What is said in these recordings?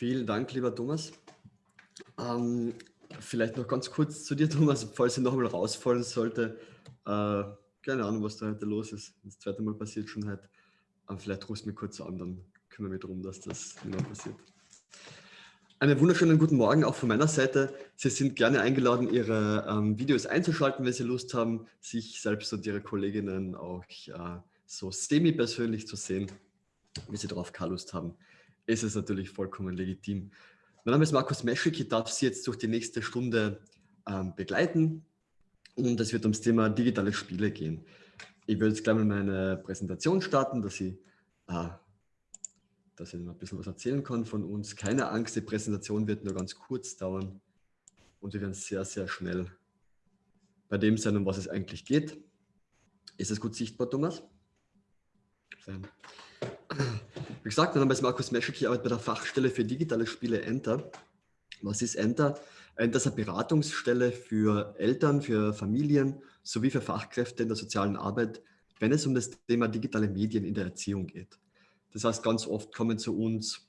Vielen Dank, lieber Thomas. Ähm, vielleicht noch ganz kurz zu dir, Thomas, falls ich noch einmal rausfallen sollte. Äh, keine Ahnung, was da heute los ist. Das zweite Mal passiert schon heute. Aber vielleicht rufst du mich kurz an, dann kümmere mich darum, dass das mehr passiert. Einen wunderschönen guten Morgen auch von meiner Seite. Sie sind gerne eingeladen, Ihre ähm, Videos einzuschalten, wenn Sie Lust haben, sich selbst und Ihre Kolleginnen auch äh, so semi-persönlich zu sehen, wie Sie darauf keine Lust haben. Ist es natürlich vollkommen legitim. Mein Name ist Markus Meschik. Ich darf Sie jetzt durch die nächste Stunde ähm, begleiten und es wird ums Thema digitale Spiele gehen. Ich würde jetzt gleich mal meine Präsentation starten, dass ich äh, dass ich ein bisschen was erzählen kann von uns. Keine Angst, die Präsentation wird nur ganz kurz dauern und wir werden sehr, sehr schnell bei dem sein, um was es eigentlich geht. Ist es gut sichtbar, Thomas? Wie gesagt, mein Name ist Markus Meschuk, ich arbeite bei der Fachstelle für digitale Spiele Enter. Was ist Enter? Enter ist eine Beratungsstelle für Eltern, für Familien sowie für Fachkräfte in der sozialen Arbeit, wenn es um das Thema digitale Medien in der Erziehung geht. Das heißt, ganz oft kommen zu uns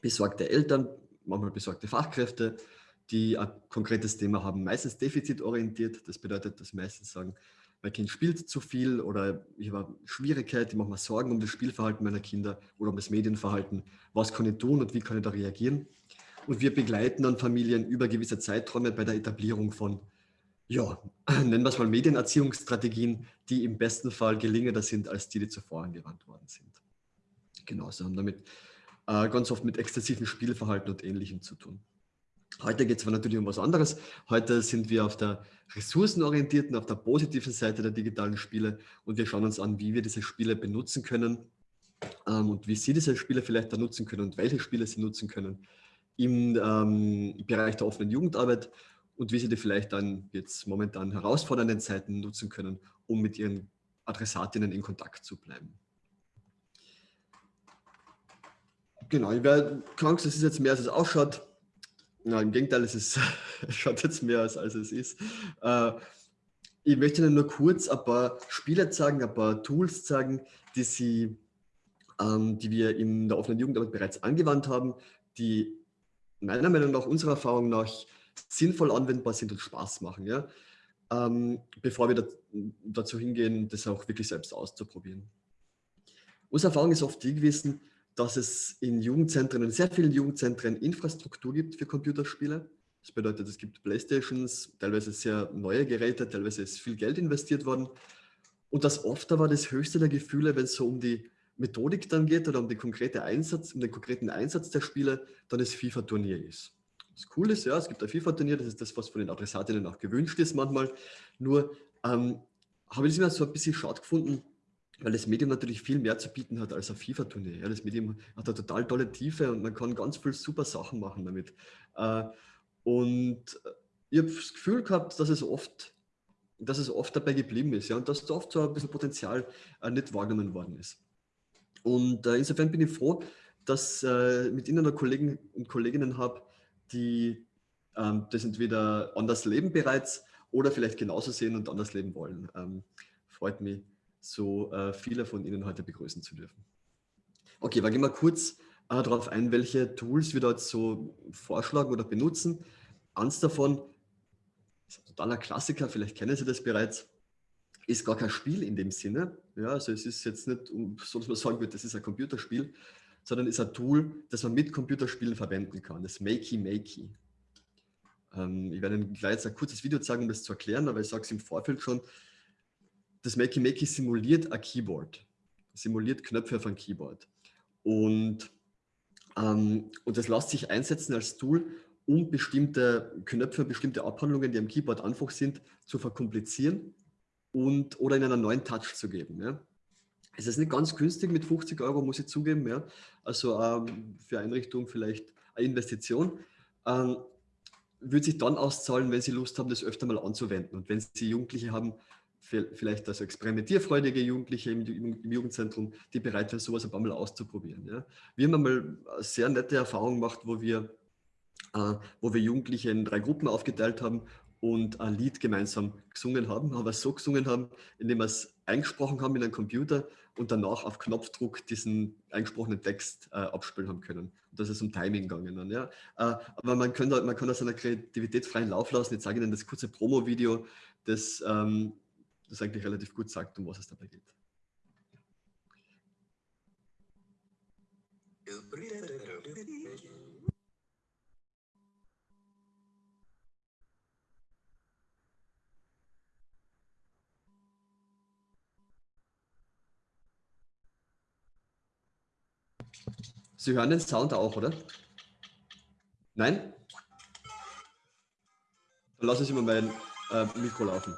besorgte Eltern, manchmal besorgte Fachkräfte, die ein konkretes Thema haben, meistens defizitorientiert. Das bedeutet, dass meistens sagen, mein Kind spielt zu viel oder ich habe Schwierigkeiten, ich mache mir Sorgen um das Spielverhalten meiner Kinder oder um das Medienverhalten. Was kann ich tun und wie kann ich da reagieren? Und wir begleiten dann Familien über gewisse Zeiträume bei der Etablierung von, ja, nennen wir es mal Medienerziehungsstrategien, die im besten Fall gelingender sind als die, die zuvor angewandt worden sind. Genau, sie haben damit äh, ganz oft mit exzessivem Spielverhalten und Ähnlichem zu tun. Heute geht es aber natürlich um was anderes. Heute sind wir auf der ressourcenorientierten, auf der positiven Seite der digitalen Spiele und wir schauen uns an, wie wir diese Spiele benutzen können ähm, und wie Sie diese Spiele vielleicht da nutzen können und welche Spiele Sie nutzen können im ähm, Bereich der offenen Jugendarbeit und wie Sie die vielleicht dann jetzt momentan herausfordernden Zeiten nutzen können, um mit Ihren Adressatinnen in Kontakt zu bleiben. Genau, ich werde krank, es ist jetzt mehr, als es ausschaut. Na, Im Gegenteil, es, ist, schaut jetzt mehr aus, als es ist. Äh, ich möchte Ihnen nur kurz ein paar Spiele zeigen, ein paar Tools zeigen, die, Sie, ähm, die wir in der offenen Jugendarbeit bereits angewandt haben, die meiner Meinung nach, unserer Erfahrung nach, sinnvoll anwendbar sind und Spaß machen. Ja? Ähm, bevor wir da, dazu hingehen, das auch wirklich selbst auszuprobieren. Unsere Erfahrung ist oft die gewesen, dass es in Jugendzentren, in sehr vielen Jugendzentren Infrastruktur gibt für Computerspiele. Das bedeutet, es gibt Playstations, teilweise sehr neue Geräte, teilweise ist viel Geld investiert worden. Und das oft war das höchste der Gefühle, wenn es so um die Methodik dann geht oder um den, konkrete Einsatz, um den konkreten Einsatz der Spiele, dann das FIFA-Turnier ist. Das Coole ist, ja, es gibt ein FIFA-Turnier, das ist das, was von den Adressatinnen auch gewünscht ist manchmal. Nur ähm, habe ich es immer so ein bisschen schade gefunden, weil das Medium natürlich viel mehr zu bieten hat als ein FIFA-Turnier. Ja, das Medium hat eine total tolle Tiefe und man kann ganz viele super Sachen machen damit. Äh, und ich habe das Gefühl gehabt, dass es oft, dass es oft dabei geblieben ist ja, und dass da oft so ein bisschen Potenzial äh, nicht wahrgenommen worden ist. Und äh, insofern bin ich froh, dass äh, mit Ihnen Kollegen und Kolleginnen habe, die ähm, das entweder anders leben bereits oder vielleicht genauso sehen und anders leben wollen. Ähm, freut mich so äh, viele von Ihnen heute begrüßen zu dürfen. Okay, aber gehen wir kurz äh, darauf ein, welche Tools wir dort so vorschlagen oder benutzen. Eins davon ist ein totaler Klassiker, vielleicht kennen Sie das bereits, ist gar kein Spiel in dem Sinne. Ja, also es ist jetzt nicht so, dass man sagen würde, das ist ein Computerspiel, sondern ist ein Tool, das man mit Computerspielen verwenden kann, das Makey Makey. Ähm, ich werde Ihnen gleich jetzt ein kurzes Video zeigen, um das zu erklären, aber ich sage es im Vorfeld schon, das Makey Makey simuliert ein Keyboard, simuliert Knöpfe auf einem Keyboard. Und, ähm, und das lässt sich einsetzen als Tool, um bestimmte Knöpfe, bestimmte Abhandlungen, die am Keyboard einfach sind, zu verkomplizieren und, oder in einen neuen Touch zu geben. Ja. Es ist nicht ganz günstig mit 50 Euro, muss ich zugeben. Ja. Also ähm, für Einrichtung vielleicht eine Investition. Ähm, würde sich dann auszahlen, wenn Sie Lust haben, das öfter mal anzuwenden. Und wenn Sie Jugendliche haben, vielleicht also experimentierfreudige Jugendliche im, Jugendzentrum, die bereit sind, sowas ein paar Mal auszuprobieren. Ja. Wir haben einmal eine sehr nette Erfahrung gemacht, wo wir, äh, wo wir Jugendliche in drei Gruppen aufgeteilt haben und ein Lied gemeinsam gesungen haben, aber so gesungen haben, indem wir es eingesprochen haben in einen Computer und danach auf Knopfdruck diesen eingesprochenen Text äh, abspielen haben können. Und das ist um Timing gegangen. Ja. Äh, aber man kann, da, man kann da seiner Kreativität freien Lauf lassen. Jetzt zeige ich Ihnen das kurze Promo-Video, das, ähm, das eigentlich relativ gut sagt, um was es dabei geht. Sie hören den Sound auch, oder? Nein? Dann lassen Sie mal mein äh, Mikro laufen.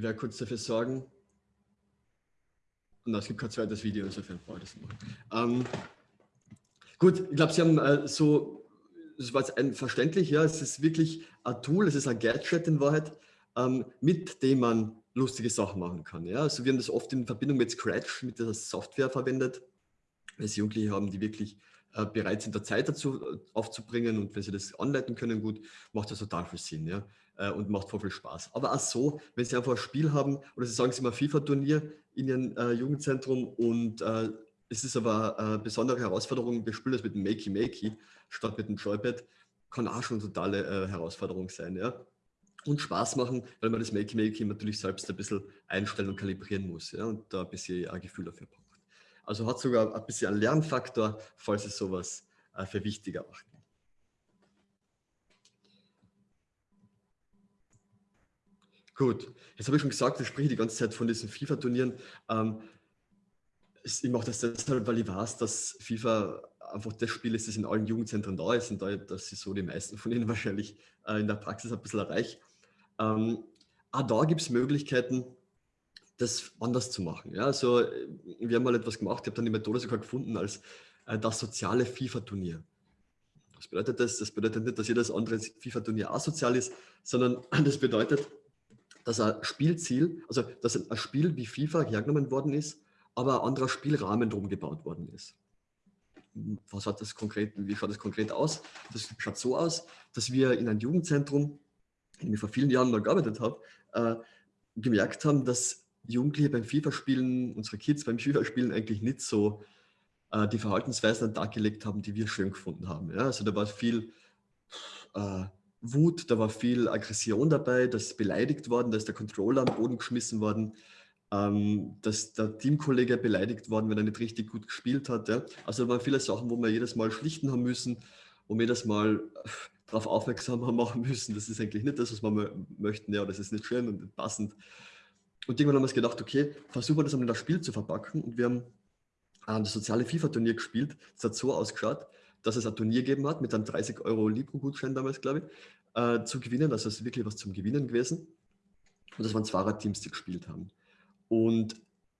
Ich werde kurz dafür sorgen. Und es gibt kein zweites Video, insofern brauche ich das noch. Ähm, gut, ich glaube, Sie haben äh, so, das war jetzt ein verständlich, ja, es ist wirklich ein Tool, es ist ein Gadget in Wahrheit, ähm, mit dem man lustige Sachen machen kann. Ja? Also wir haben das oft in Verbindung mit Scratch, mit dieser Software verwendet, weil es Jugendliche haben, die wirklich äh, bereit sind, da Zeit dazu äh, aufzubringen und wenn sie das anleiten können, gut, macht das total viel Sinn. Ja? Äh, und macht voll viel Spaß. Aber auch so, wenn Sie einfach ein Spiel haben oder Sie sagen, Sie ein FIFA-Turnier in Ihrem äh, Jugendzentrum und äh, es ist aber eine besondere Herausforderung, wir spielen das mit dem Makey Makey statt mit dem Joypad, kann auch schon eine totale äh, Herausforderung sein. Ja? Und Spaß machen, weil man das Makey Makey natürlich selbst ein bisschen einstellen und kalibrieren muss ja? und da ein bisschen ein Gefühl dafür braucht. Also hat sogar ein bisschen einen Lernfaktor, falls Sie sowas äh, für wichtiger macht. Gut, jetzt habe ich schon gesagt, ich spreche die ganze Zeit von diesen FIFA-Turnieren. Ähm, ich mache das deshalb, weil ich weiß, dass FIFA einfach das Spiel ist, das in allen Jugendzentren da ist und da, dass ich so die meisten von ihnen wahrscheinlich äh, in der Praxis ein bisschen erreiche. Ähm, auch da gibt es Möglichkeiten, das anders zu machen. Ja, also wir haben mal etwas gemacht, ich habe dann die Methode sogar gefunden als äh, das soziale FIFA-Turnier. Was bedeutet das? Das bedeutet nicht, dass jedes andere FIFA-Turnier asozial ist, sondern das bedeutet, dass ein Spielziel, also dass ein Spiel wie FIFA hergenommen worden ist, aber ein anderer Spielrahmen drum gebaut worden ist. Was hat das konkret, wie schaut das konkret aus? Das schaut so aus, dass wir in einem Jugendzentrum, in dem ich vor vielen Jahren mal gearbeitet habe, äh, gemerkt haben, dass Jugendliche beim FIFA-Spielen, unsere Kids beim FIFA-Spielen eigentlich nicht so äh, die Verhaltensweisen an den Tag gelegt haben, die wir schön gefunden haben. Ja? Also da war viel äh, Wut, da war viel Aggression dabei, da ist beleidigt worden, da ist der Controller am Boden geschmissen worden, ähm, dass der Teamkollege beleidigt worden, wenn er nicht richtig gut gespielt hat. Ja. Also da waren viele Sachen, wo wir jedes Mal schlichten haben müssen, wo wir jedes Mal äh, darauf aufmerksam machen müssen. Das ist eigentlich nicht das, was wir möchten. Ja, das ist nicht schön und nicht passend. Und irgendwann haben wir uns gedacht, okay, versuchen wir das einmal in das Spiel zu verpacken. Und wir haben ähm, das soziale FIFA-Turnier gespielt. Das hat so ausgeschaut, dass es ein Turnier gegeben hat mit einem 30 Euro Libro-Gutschein damals, glaube ich, äh, zu gewinnen. Also es ist wirklich was zum Gewinnen gewesen. Und das waren Zwarer-Teams, die gespielt haben. Und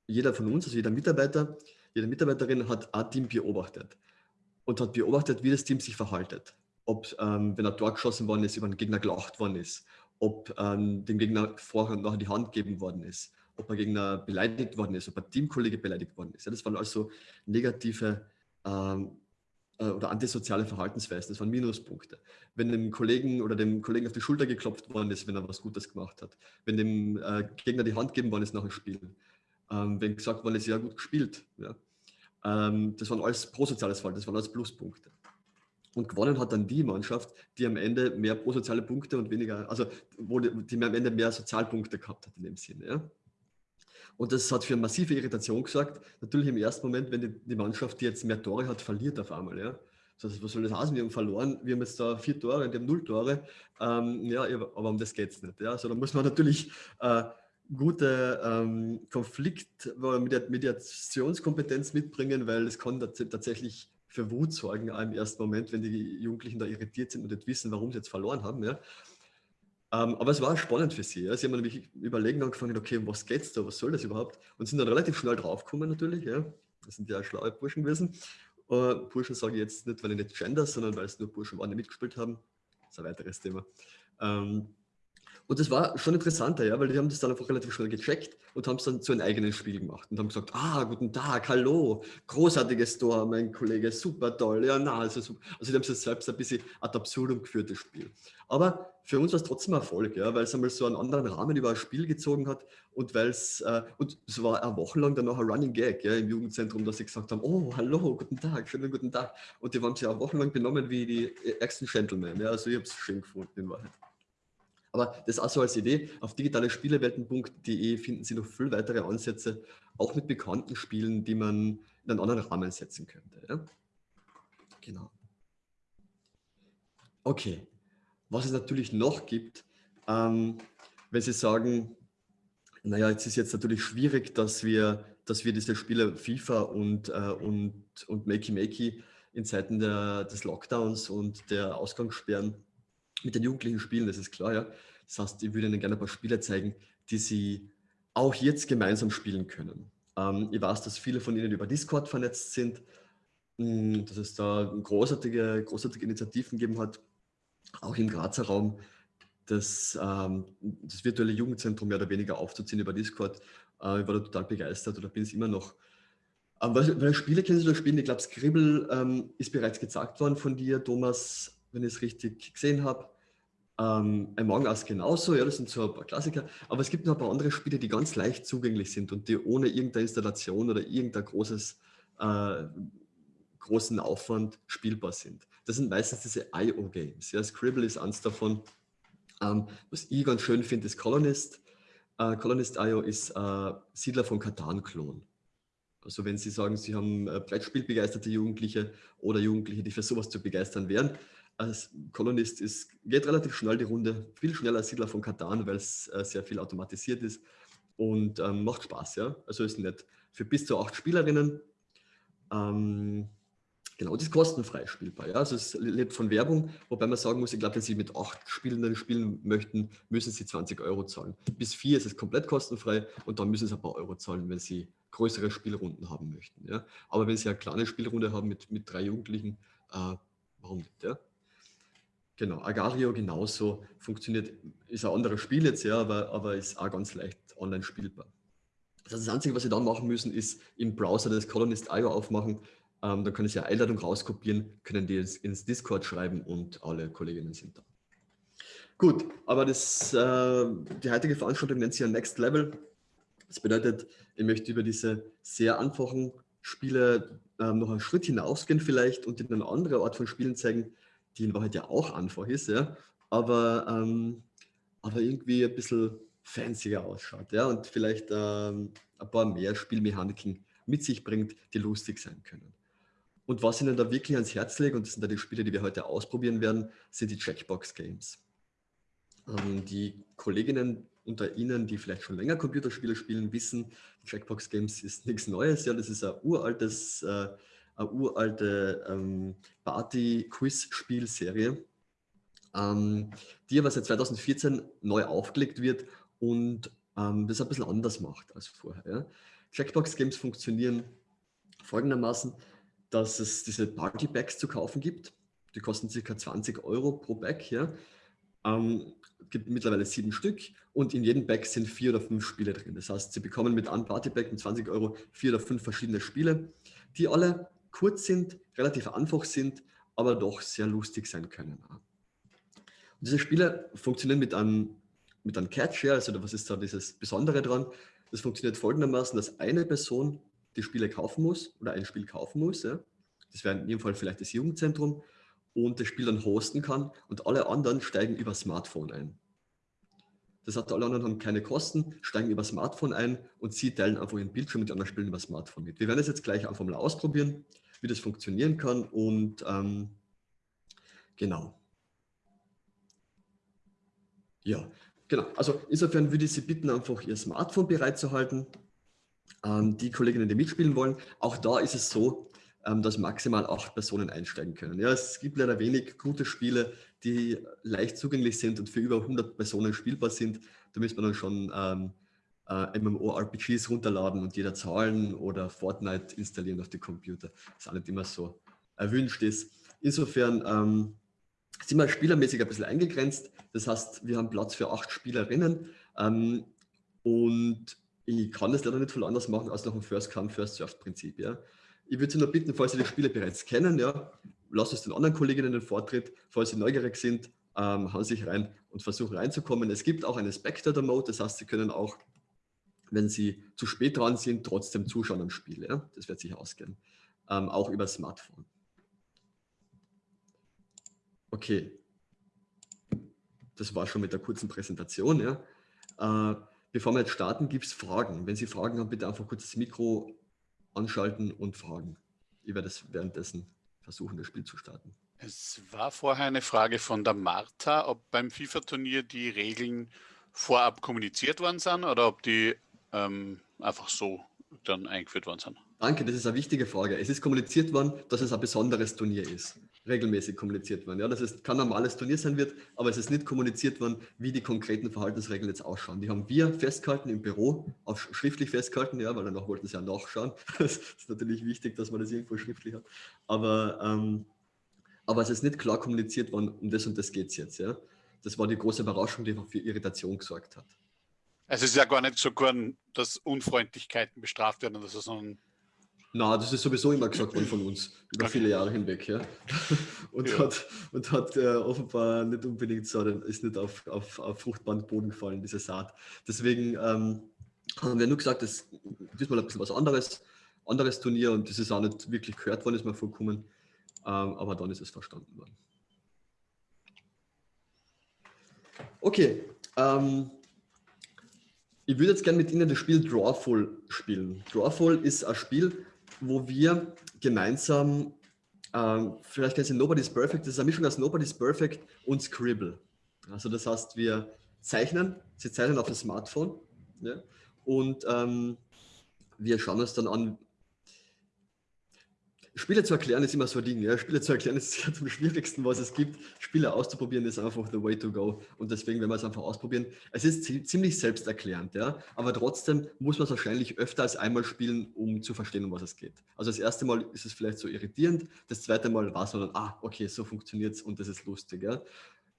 jeder von uns, also jeder Mitarbeiter, jede Mitarbeiterin hat ein Team beobachtet und hat beobachtet, wie das Team sich verhaltet. Ob, ähm, wenn er Tor geschossen worden ist, über den Gegner gelacht worden ist, ob ähm, dem Gegner vorher und nachher die Hand gegeben worden ist, ob der Gegner beleidigt worden ist, ob ein Teamkollege beleidigt worden ist. Ja, das waren also negative ähm, äh, oder antisoziale Verhaltensweisen. Das waren Minuspunkte. Wenn dem Kollegen oder dem Kollegen auf die Schulter geklopft worden ist, wenn er was Gutes gemacht hat. Wenn dem äh, Gegner die Hand geben worden ist nach dem Spiel. Ähm, wenn gesagt worden ist, ja gut gespielt. Ja. Ähm, das waren alles prosoziales Verhalten, das waren alles Pluspunkte. Und gewonnen hat dann die Mannschaft, die am Ende mehr pro soziale Punkte und weniger, also wo die, die am Ende mehr Sozialpunkte gehabt hat in dem Sinne. Ja. Und das hat für massive Irritation gesorgt. Natürlich im ersten Moment, wenn die, die Mannschaft, die jetzt mehr Tore hat, verliert auf einmal. Ja. Das was soll das heißen? Wir haben verloren, wir haben jetzt da vier Tore und die haben null Tore. Ähm, ja, aber um das geht es nicht. Ja. Also da muss man natürlich äh, gute ähm, Konflikt, Mediationskompetenz mitbringen, weil es kann tatsächlich für Wut sorgen im ersten Moment, wenn die Jugendlichen da irritiert sind und nicht wissen, warum sie jetzt verloren haben. Ja. Ähm, aber es war spannend für sie. Ja. Sie haben nämlich überlegen angefangen, okay, um was geht's da, was soll das überhaupt? Und sind dann relativ schnell draufgekommen natürlich. Ja. Das sind ja schlaue Burschen gewesen. Uh, Burschen sage ich jetzt nicht, weil ich nicht gender, sondern weil es nur Burschen waren, die mitgespielt haben. Das ist ein weiteres Thema. Ähm, und das war schon interessanter, ja, weil die haben das dann einfach relativ schnell gecheckt und haben es dann zu einem eigenen Spiel gemacht und haben gesagt, ah, guten Tag, hallo, großartiges Tor, mein Kollege, super toll, ja, na, also super. Also die haben es selbst ein bisschen ad absurdum geführt, das Spiel. Aber für uns war es trotzdem Erfolg, ja, weil es einmal so einen anderen Rahmen über ein Spiel gezogen hat und weil es, äh, und es war eine Woche lang dann noch ein Running Gag ja, im Jugendzentrum, dass sie gesagt haben, oh, hallo, guten Tag, schönen guten Tag. Und die haben sich auch wochenlang benommen wie die ärgsten Gentlemen, ja, also ich habe es schön gefunden in Wahrheit. Aber das auch so als Idee. Auf digitalespielewelten.de finden Sie noch viel weitere Ansätze, auch mit bekannten Spielen, die man in einen anderen Rahmen setzen könnte. Ja? Genau. Okay. Was es natürlich noch gibt, ähm, wenn Sie sagen, naja, jetzt ist jetzt natürlich schwierig, dass wir, dass wir diese Spiele FIFA und, äh, und, und Makey Makey in Zeiten der, des Lockdowns und der Ausgangssperren mit den Jugendlichen spielen, das ist klar, ja. Das heißt, ich würde Ihnen gerne ein paar Spiele zeigen, die Sie auch jetzt gemeinsam spielen können. Ähm, ich weiß, dass viele von Ihnen über Discord vernetzt sind, mh, hm, dass es da großartige, großartige Initiativen gegeben hat, auch im Grazer Raum, das, ähm, das virtuelle Jugendzentrum mehr oder weniger aufzuziehen über Discord. Äh, ich war da total begeistert oder bin es immer noch. Ähm, welche Spiele kennen Sie da spielen? Ich glaube, Scribble ähm, ist bereits gezeigt worden von dir, Thomas wenn ich es richtig gesehen habe. Ähm, Among Us genauso, ja, das sind so ein paar Klassiker. Aber es gibt noch ein paar andere Spiele, die ganz leicht zugänglich sind und die ohne irgendeine Installation oder irgendein großes, äh, großen Aufwand spielbar sind. Das sind meistens diese IO-Games. Ja, Scribble ist eins davon. Ähm, was ich ganz schön finde, ist Colonist. Äh, Colonist.io ist äh, Siedler von Katan-Klon. Also wenn Sie sagen, Sie haben äh, Brettspielbegeisterte Jugendliche oder Jugendliche, die für sowas zu begeistern wären, als Kolonist ist, geht relativ schnell die Runde, viel schneller als Siedler von Katan, weil es äh, sehr viel automatisiert ist und ähm, macht Spaß, ja. Also ist nett. Für bis zu acht Spielerinnen. Ähm, genau, das ist kostenfrei spielbar. Ja? Also es lebt von Werbung, wobei man sagen muss, ich glaube, wenn Sie mit acht Spielenden spielen möchten, müssen Sie 20 Euro zahlen. Bis vier ist es komplett kostenfrei und dann müssen Sie ein paar Euro zahlen, wenn Sie größere Spielrunden haben möchten. Ja? Aber wenn Sie eine kleine Spielrunde haben mit, mit drei Jugendlichen, äh, warum nicht? Ja? Genau, Agario genauso funktioniert, ist ein anderes Spiel jetzt, ja, aber, aber ist auch ganz leicht online spielbar. Das, heißt, das Einzige, was Sie dann machen müssen, ist im Browser das Colonist.io aufmachen. Ähm, dann können Sie eine Einladung rauskopieren, können die ins, ins, Discord schreiben und alle Kolleginnen sind da. Gut, aber das, äh, die heutige Veranstaltung nennt sich ja Next Level. Das bedeutet, ich möchte über diese sehr einfachen Spiele äh, noch einen Schritt hinausgehen vielleicht und Ihnen eine andere Art von Spielen zeigen, die in Wahrheit ja auch einfach ist, ja, aber, ähm, aber irgendwie ein bisschen fancier ausschaut ja, und vielleicht ähm, ein paar mehr Spielmechaniken mit sich bringt, die lustig sein können. Und was Ihnen da wirklich ans Herz legt, und das sind da die Spiele, die wir heute ausprobieren werden, sind die Checkbox Games. Ähm, die Kolleginnen unter Ihnen, die vielleicht schon länger Computerspiele spielen, wissen, Checkbox Games ist nichts Neues. Ja, das ist ein uraltes äh, eine uralte ähm, Party-Quiz-Spielserie, ähm, die aber seit 2014 neu aufgelegt wird und ähm, das ein bisschen anders macht als vorher. Ja. Jackbox Games funktionieren folgendermaßen, dass es diese Party Packs zu kaufen gibt. Die kosten ca. 20 Euro pro Pack. Ja. Ähm, gibt mittlerweile sieben Stück und in jedem Pack sind vier oder fünf Spiele drin. Das heißt, Sie bekommen mit einem Party Pack mit 20 Euro vier oder fünf verschiedene Spiele, die alle kurz sind, relativ einfach sind, aber doch sehr lustig sein können. Und diese Spiele funktionieren mit einem, mit einem Catch, also was ist da dieses Besondere dran? Das funktioniert folgendermaßen, dass eine Person die Spiele kaufen muss oder ein Spiel kaufen muss. Ja. Das wäre in jedem Fall vielleicht das Jugendzentrum. und das Spiel dann hosten kann und alle anderen steigen über Smartphone ein. Das heißt, alle anderen haben keine Kosten, steigen über Smartphone ein und sie teilen einfach ihren Bildschirm mit anderen Spielen über Smartphone mit. Wir werden das jetzt gleich einfach mal ausprobieren, wie das funktionieren kann und ähm, genau. Ja, genau. Also insofern würde ich Sie bitten, einfach Ihr Smartphone bereitzuhalten. Ähm, die Kolleginnen, die mitspielen wollen, auch da ist es so, dass maximal acht Personen einsteigen können. Ja, es gibt leider wenig gute Spiele, die leicht zugänglich sind und für über 100 Personen spielbar sind. Da müsste man dann schon ähm, äh, MMORPGs runterladen und jeder zahlen oder Fortnite installieren auf die Computer, was auch nicht immer so erwünscht ist. Insofern ähm, sind wir spielermäßig ein bisschen eingegrenzt. Das heißt, wir haben Platz für acht Spielerinnen ähm, und ich kann das leider nicht viel anders machen als nach dem First-Come, First-Served-Prinzip. Ja. Ich würde Sie nur bitten, falls Sie die Spiele bereits kennen, ja, lasst es den anderen Kolleginnen den Vortritt. Falls Sie neugierig sind, ähm, hauen Sie sich rein und versuchen reinzukommen. Es gibt auch eine Spectator-Mode, das heißt, Sie können auch, wenn Sie zu spät dran sind, trotzdem zuschauen am Spiel. Ja. Das wird sich ausgehen. Ähm, auch über Smartphone. Okay. Das war schon mit der kurzen Präsentation. Ja. Äh, Bevor wir jetzt starten, gibt es Fragen. Wenn Sie Fragen haben, bitte einfach kurz das Mikro anschalten und fragen. Ich werde es währenddessen versuchen, das Spiel zu starten. Es war vorher eine Frage von der Martha, ob beim FIFA-Turnier die Regeln vorab kommuniziert worden sind oder ob die ähm, einfach so dann eingeführt worden sind. Danke, das ist eine wichtige Frage. Es ist kommuniziert worden, dass es ein besonderes Turnier ist regelmäßig kommuniziert worden. Ja, dass es kein normales Turnier sein wird, aber es ist nicht kommuniziert worden, wie die konkreten Verhaltensregeln jetzt ausschauen. Die haben wir festgehalten im Büro, auch schriftlich festgehalten, ja, weil danach wollten sie ja nachschauen. Das ist natürlich wichtig, dass man das irgendwo schriftlich hat. Aber, ähm, aber es ist nicht klar kommuniziert worden, um das und das geht es jetzt. Ja. Das war die große Überraschung, die für Irritation gesorgt hat. Es ist ja gar nicht so, dass Unfreundlichkeiten bestraft werden, sondern na, das ist sowieso immer gesagt worden von uns, über viele Jahre hinweg. Ja. Und ja. hat, und hat äh, offenbar nicht unbedingt so, ist nicht auf, auf, auf fruchtbaren Boden gefallen, diese Saat. Deswegen ähm, haben wir nur gesagt, das ist diesmal ein bisschen was anderes, anderes Turnier und das ist auch nicht wirklich gehört worden, ist mir vorkommen. Ähm, aber dann ist es verstanden worden. Okay, ähm, ich würde jetzt gerne mit Ihnen das Spiel Drawful spielen. Drawful ist ein Spiel, wo wir gemeinsam, ähm, vielleicht kennen Sie Nobody's Perfect, das ist eine Mischung aus Nobody's Perfect und Scribble. Also das heißt, wir zeichnen, Sie zeichnen auf das Smartphone ja, und ähm, wir schauen uns dann an, Spiele zu erklären ist immer so ein Ding. Ja? Spiele zu erklären ist am schwierigsten, was es gibt. Spiele auszuprobieren ist einfach the way to go. Und deswegen werden wir es einfach ausprobieren. Es ist ziemlich selbsterklärend, ja? aber trotzdem muss man es wahrscheinlich öfter als einmal spielen, um zu verstehen, um was es geht. Also das erste Mal ist es vielleicht so irritierend, das zweite Mal war es dann, ah, okay, so funktioniert es und das ist lustig. Ja?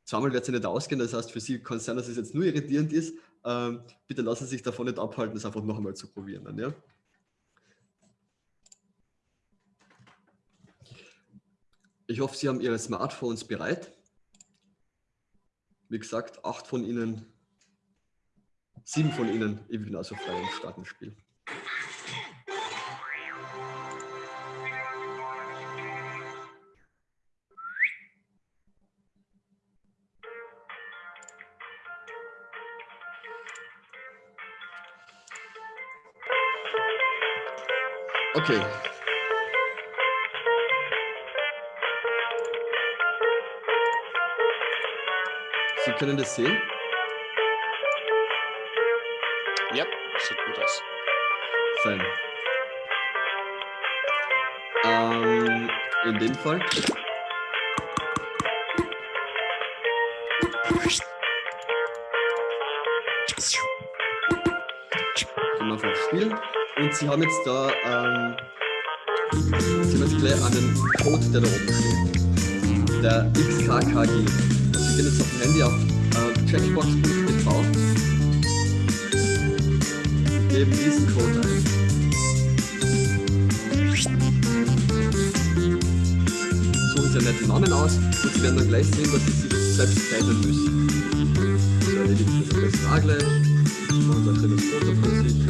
Zweimal wird es nicht ausgehen, das heißt, für Sie kann es sein, dass es jetzt nur irritierend ist. Ähm, bitte lassen Sie sich davon nicht abhalten, das einfach noch einmal zu probieren. Dann, ja? Ich hoffe, Sie haben Ihre Smartphones bereit. Wie gesagt, acht von Ihnen, sieben von Ihnen, ich bin also frei und starten Spiel. Okay, Sie können das sehen? Ja, sieht gut aus. Fein. Ähm, in dem Fall. Gehen auf Spiel. Und Sie haben jetzt da, ähm, Sie haben jetzt gleich einen Code, der da oben steht. Der XKKG. Sie gehen jetzt auf dem Handy auf äh, checkbox.tv, geben diesen Code ein. Suchen Sie einen netten Namen aus und Sie werden dann gleich sehen, dass Sie sich selbst zeichnen müssen. So erledigt das am besten auch gleich. Machen Sie ein schönes Foto von sich.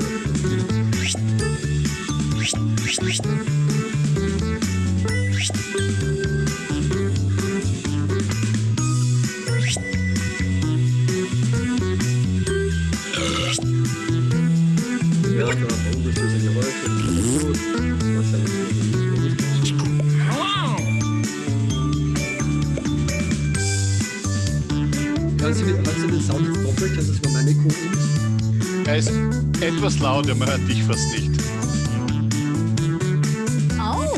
Lauter, man hört dich fast nicht. Oh.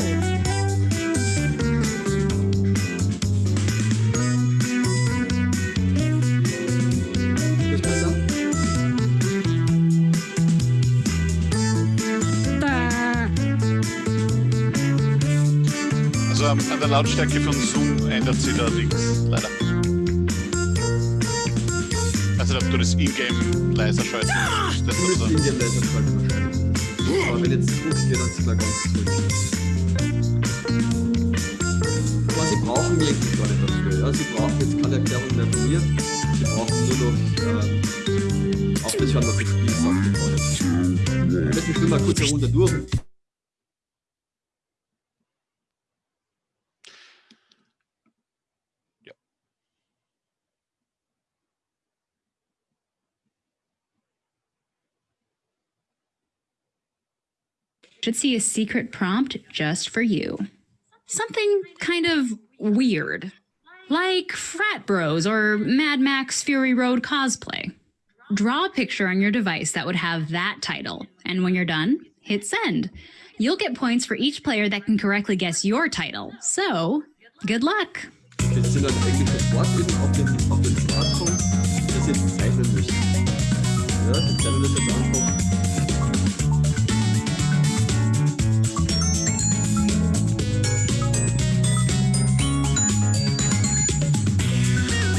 Also an an der Lautstärke von Zoom ändert sich da nichts, leider. Also ob du das Ingame leiser schalten müsstest Du oder müsst so. in dem Laser schalten wahrscheinlich. Aber wenn jetzt geht, dann sind wir ganz zurück. Aber sie brauchen eigentlich gar nicht dafür. Ja? Sie brauchen jetzt keine Erklärung mehr von mir. Sie brauchen nur noch ähm, auf das hören, was das Spiel sagt. bevor jetzt. Ich spiele mal kurz eine Runde durch. Should see a secret prompt just for you. Something kind of weird. Like frat bros or Mad Max Fury Road cosplay. Draw a picture on your device that would have that title, and when you're done, hit send. You'll get points for each player that can correctly guess your title. So, good luck.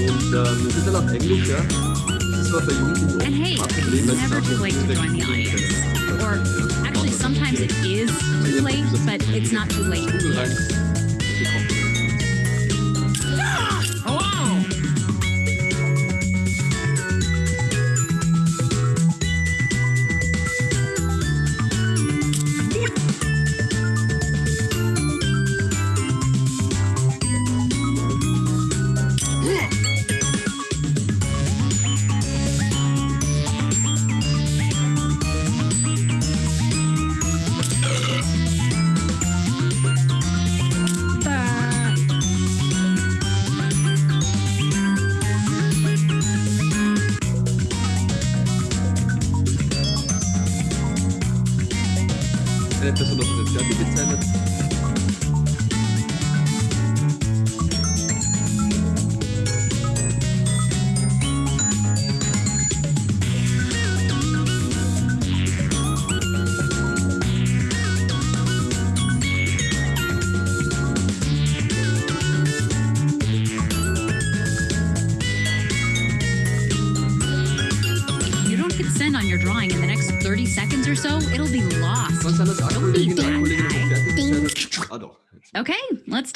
Und ähm, das ist dann auf Englisch, ja. Das war bei Jugendlichen And hey, oft ein Problem, it's weil sie never einfach too late to direkt join the googeln audience. können. Or Ja, actually, sometimes it is too late, but it's not too late.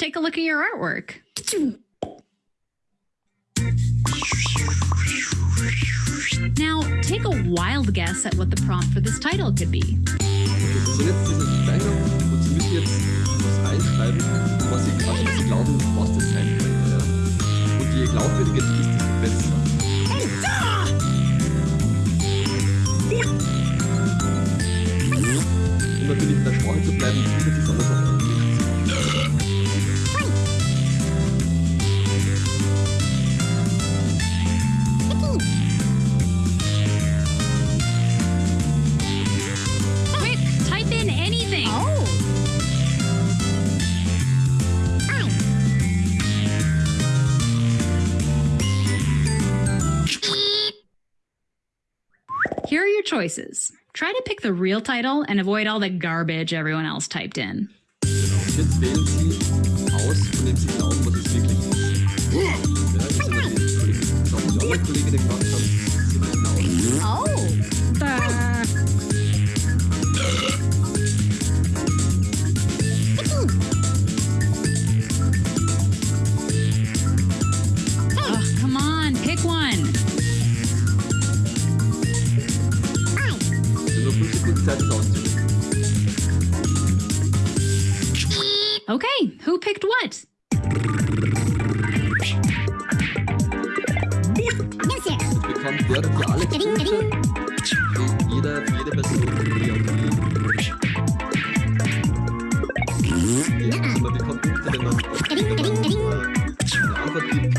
Take a look at your artwork. Now, take a wild guess at what the prompt for this title could be. Sie sehen jetzt diese Zeichnung und Sie müssen jetzt Here are your choices. Try to pick the real title and avoid all the garbage everyone else typed in. 5 Sekunden Zeit, das auszulösen. Okay, who picked what? Jetzt bekommt der dafür alle Punkte. Für jeder, für jede Person, die auf die. Also man bekommt Punkte, wenn man auf wenn man, äh, eine Antwort gibt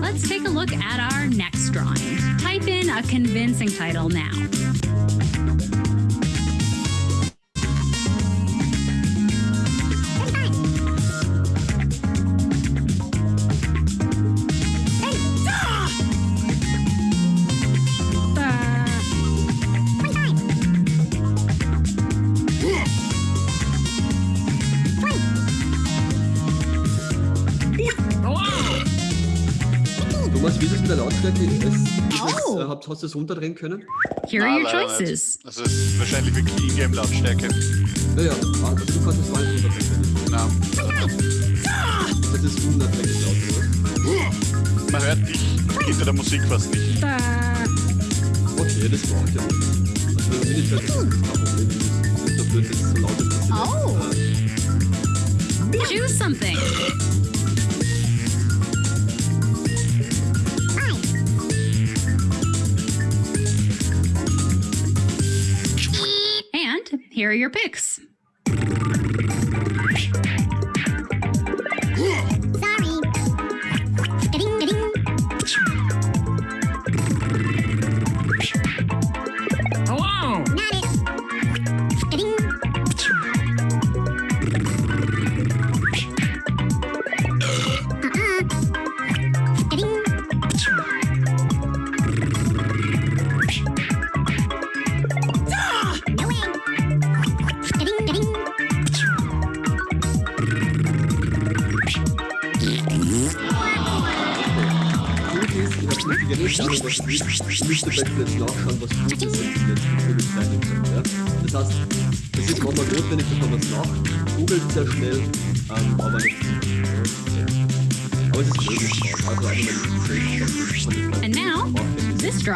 Let's take a look at our next drawing. Type in a convincing title now. Thomas, wie ist es mit der Lautstärke? Oh. es, habt- hast du es runterdrehen können? Here are Na, your leider nicht. choices. Also es ist wahrscheinlich wirklich Ingame-Lautstärke. Naja, ah, also du kannst es nicht runterdrehen. Na, Das ist unerträglich laut, oder? man hört dich hinter der Musik fast nicht. Okay, das braucht ja nicht. Also wenn nicht hört, ist das kein Problem. Das ist dafür, dass es so laut ist, Oh. Choose something. Here are your picks.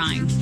Drawing.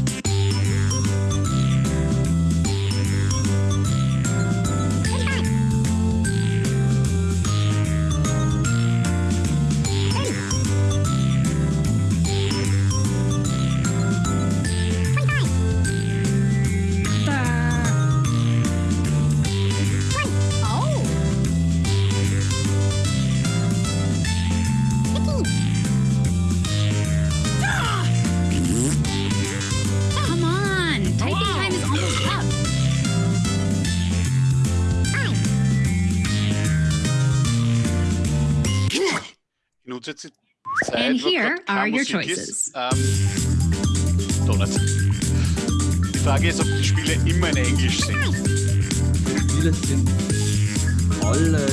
Die Zeit, And here are your choices. Ist. Ähm, Donut. Die Frage ist, ob die Spiele immer in Englisch sind. Die Spiele sind alle.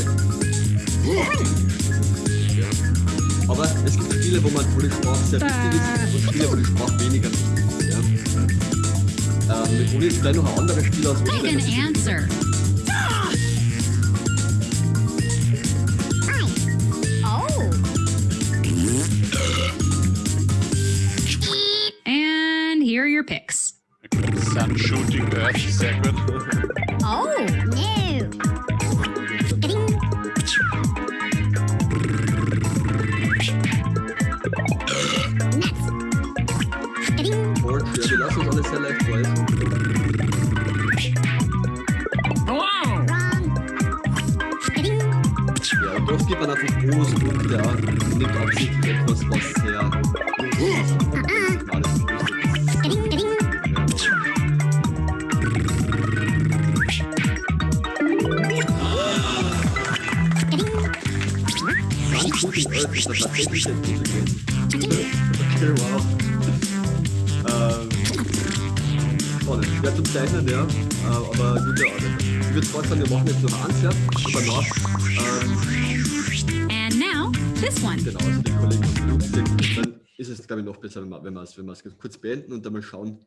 Ja. Aber es gibt Spiele, wo, man, die Sprache sehr wichtig ist und Spiele, wo die Sprache weniger wichtig ist. Ja. Ähm, wir probieren jetzt gleich noch ein anderes Spiel aus. wo Sun Shooting Earth, sehr gut. Oh. No. Nuts. Wir lassen uns alles sehr leicht! Wrong. Ding. Ja, oft gibt man einfach Bonuspunkte an und nimmt absichtlich Okay, wow. Ähm, spannend. Schwer zum Zeichnen, ja, äh, aber gute Arbeit. Ich würde vorschlagen, wir machen jetzt noch eins, ja, und danach, ähm, And now, this one. genau, also die Kollegen genug gesagt, dann ist es, glaube ich, noch besser, wenn wir, wenn wir es wenn wir es kurz beenden und dann mal schauen,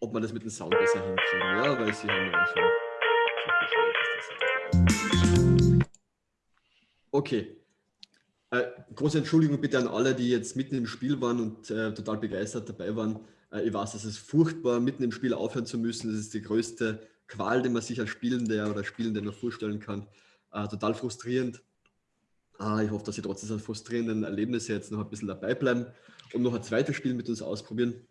ob wir das mit dem Sound besser hinkriegen. Ja, weil sie haben ja schon sich beschwert, dass das Sound Okay. Äh, große Entschuldigung bitte an alle, die jetzt mitten im Spiel waren und äh, total begeistert dabei waren. Äh, ich weiß, es ist furchtbar, mitten im Spiel aufhören zu müssen. Das ist die größte Qual, die man sich als Spielender oder Spielende noch vorstellen kann. Äh, total frustrierend. Ah, ich hoffe, dass Sie trotz dieser frustrierenden Erlebnisse jetzt noch ein bisschen dabei bleiben und noch ein zweites Spiel mit uns ausprobieren,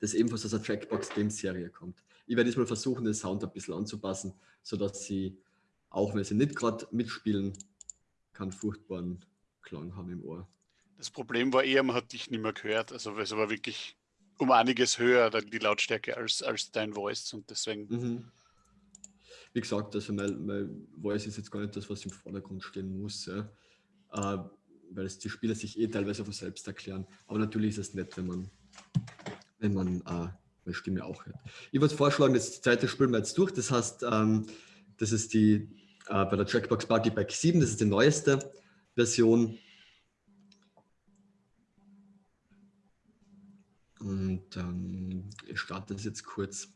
das ebenfalls aus der Trackbox Games Serie kommt. Ich werde diesmal versuchen, den Sound ein bisschen anzupassen, sodass Sie, auch wenn Sie nicht gerade mitspielen, keinen furchtbaren Klang haben im Ohr. Das Problem war eher, man hat dich nicht mehr gehört. Also es war wirklich um einiges höher, die Lautstärke als, als dein Voice und deswegen. Mhm. Wie gesagt, also mein, mein Voice ist jetzt gar nicht das, was im Vordergrund stehen muss, ja. äh, weil es die Spieler sich eh teilweise von selbst erklären. Aber natürlich ist es nett, wenn man, wenn man äh, meine Stimme auch hört. Ich würde vorschlagen, das zweite spielen wir jetzt durch. Das heißt, ähm, das ist die äh, bei der Trackbox Party Pack 7, das ist die neueste Version. Und ähm, ich starte das jetzt kurz.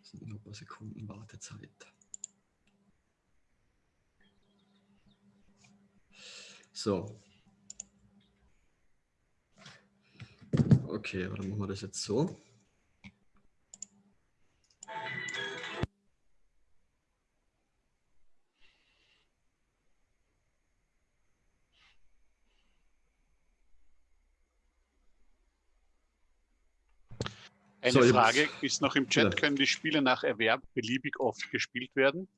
Das sind noch ein paar Sekunden Wartezeit. So. Okay, dann machen wir das jetzt so. Eine So, Frage ist noch im Chat, Ja. können die Spiele nach Erwerb beliebig oft gespielt werden?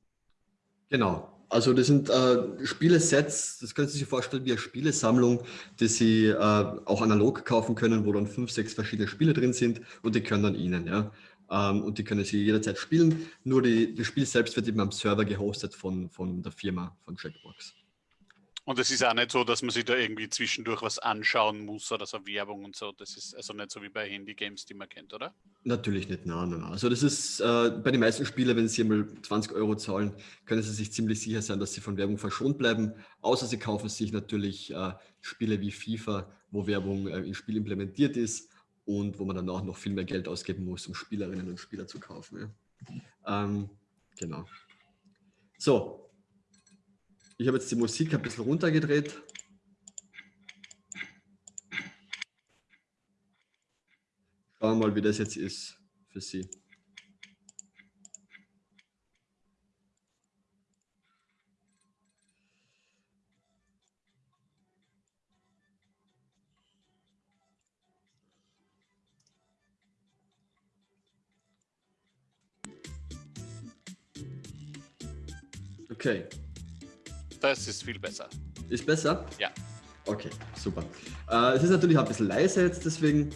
Genau. Also das sind äh, Spielesets, das können Sie sich vorstellen wie eine Spielesammlung, die Sie äh, auch analog kaufen können, wo dann fünf, sechs verschiedene Spiele drin sind und die können dann Ihnen, ja. Ähm, und die können Sie jederzeit spielen. Nur die, das Spiel selbst wird eben am Server gehostet von, von der Firma, von Checkbox. Und es ist auch nicht so, dass man sich da irgendwie zwischendurch was anschauen muss oder so Werbung und so. Das ist also nicht so wie bei Handy-Games, die man kennt, oder? Natürlich nicht, nein, nein, nein. Also das ist äh, bei den meisten Spielen, wenn Sie mal 20 Euro zahlen, können Sie sich ziemlich sicher sein, dass Sie von Werbung verschont bleiben. Außer Sie kaufen sich natürlich äh, Spiele wie FIFA, wo Werbung äh, im Spiel implementiert ist und wo man danach noch viel mehr Geld ausgeben muss, um Spielerinnen und Spieler zu kaufen. Ja. Ähm, genau. So. Ich habe jetzt die Musik ein bisschen runtergedreht. Schauen wir mal, wie das jetzt ist für Sie. Okay, Das ist viel besser. ist besser? Ja. Okay, super. Äh, es ist natürlich ein bisschen leise jetzt deswegen.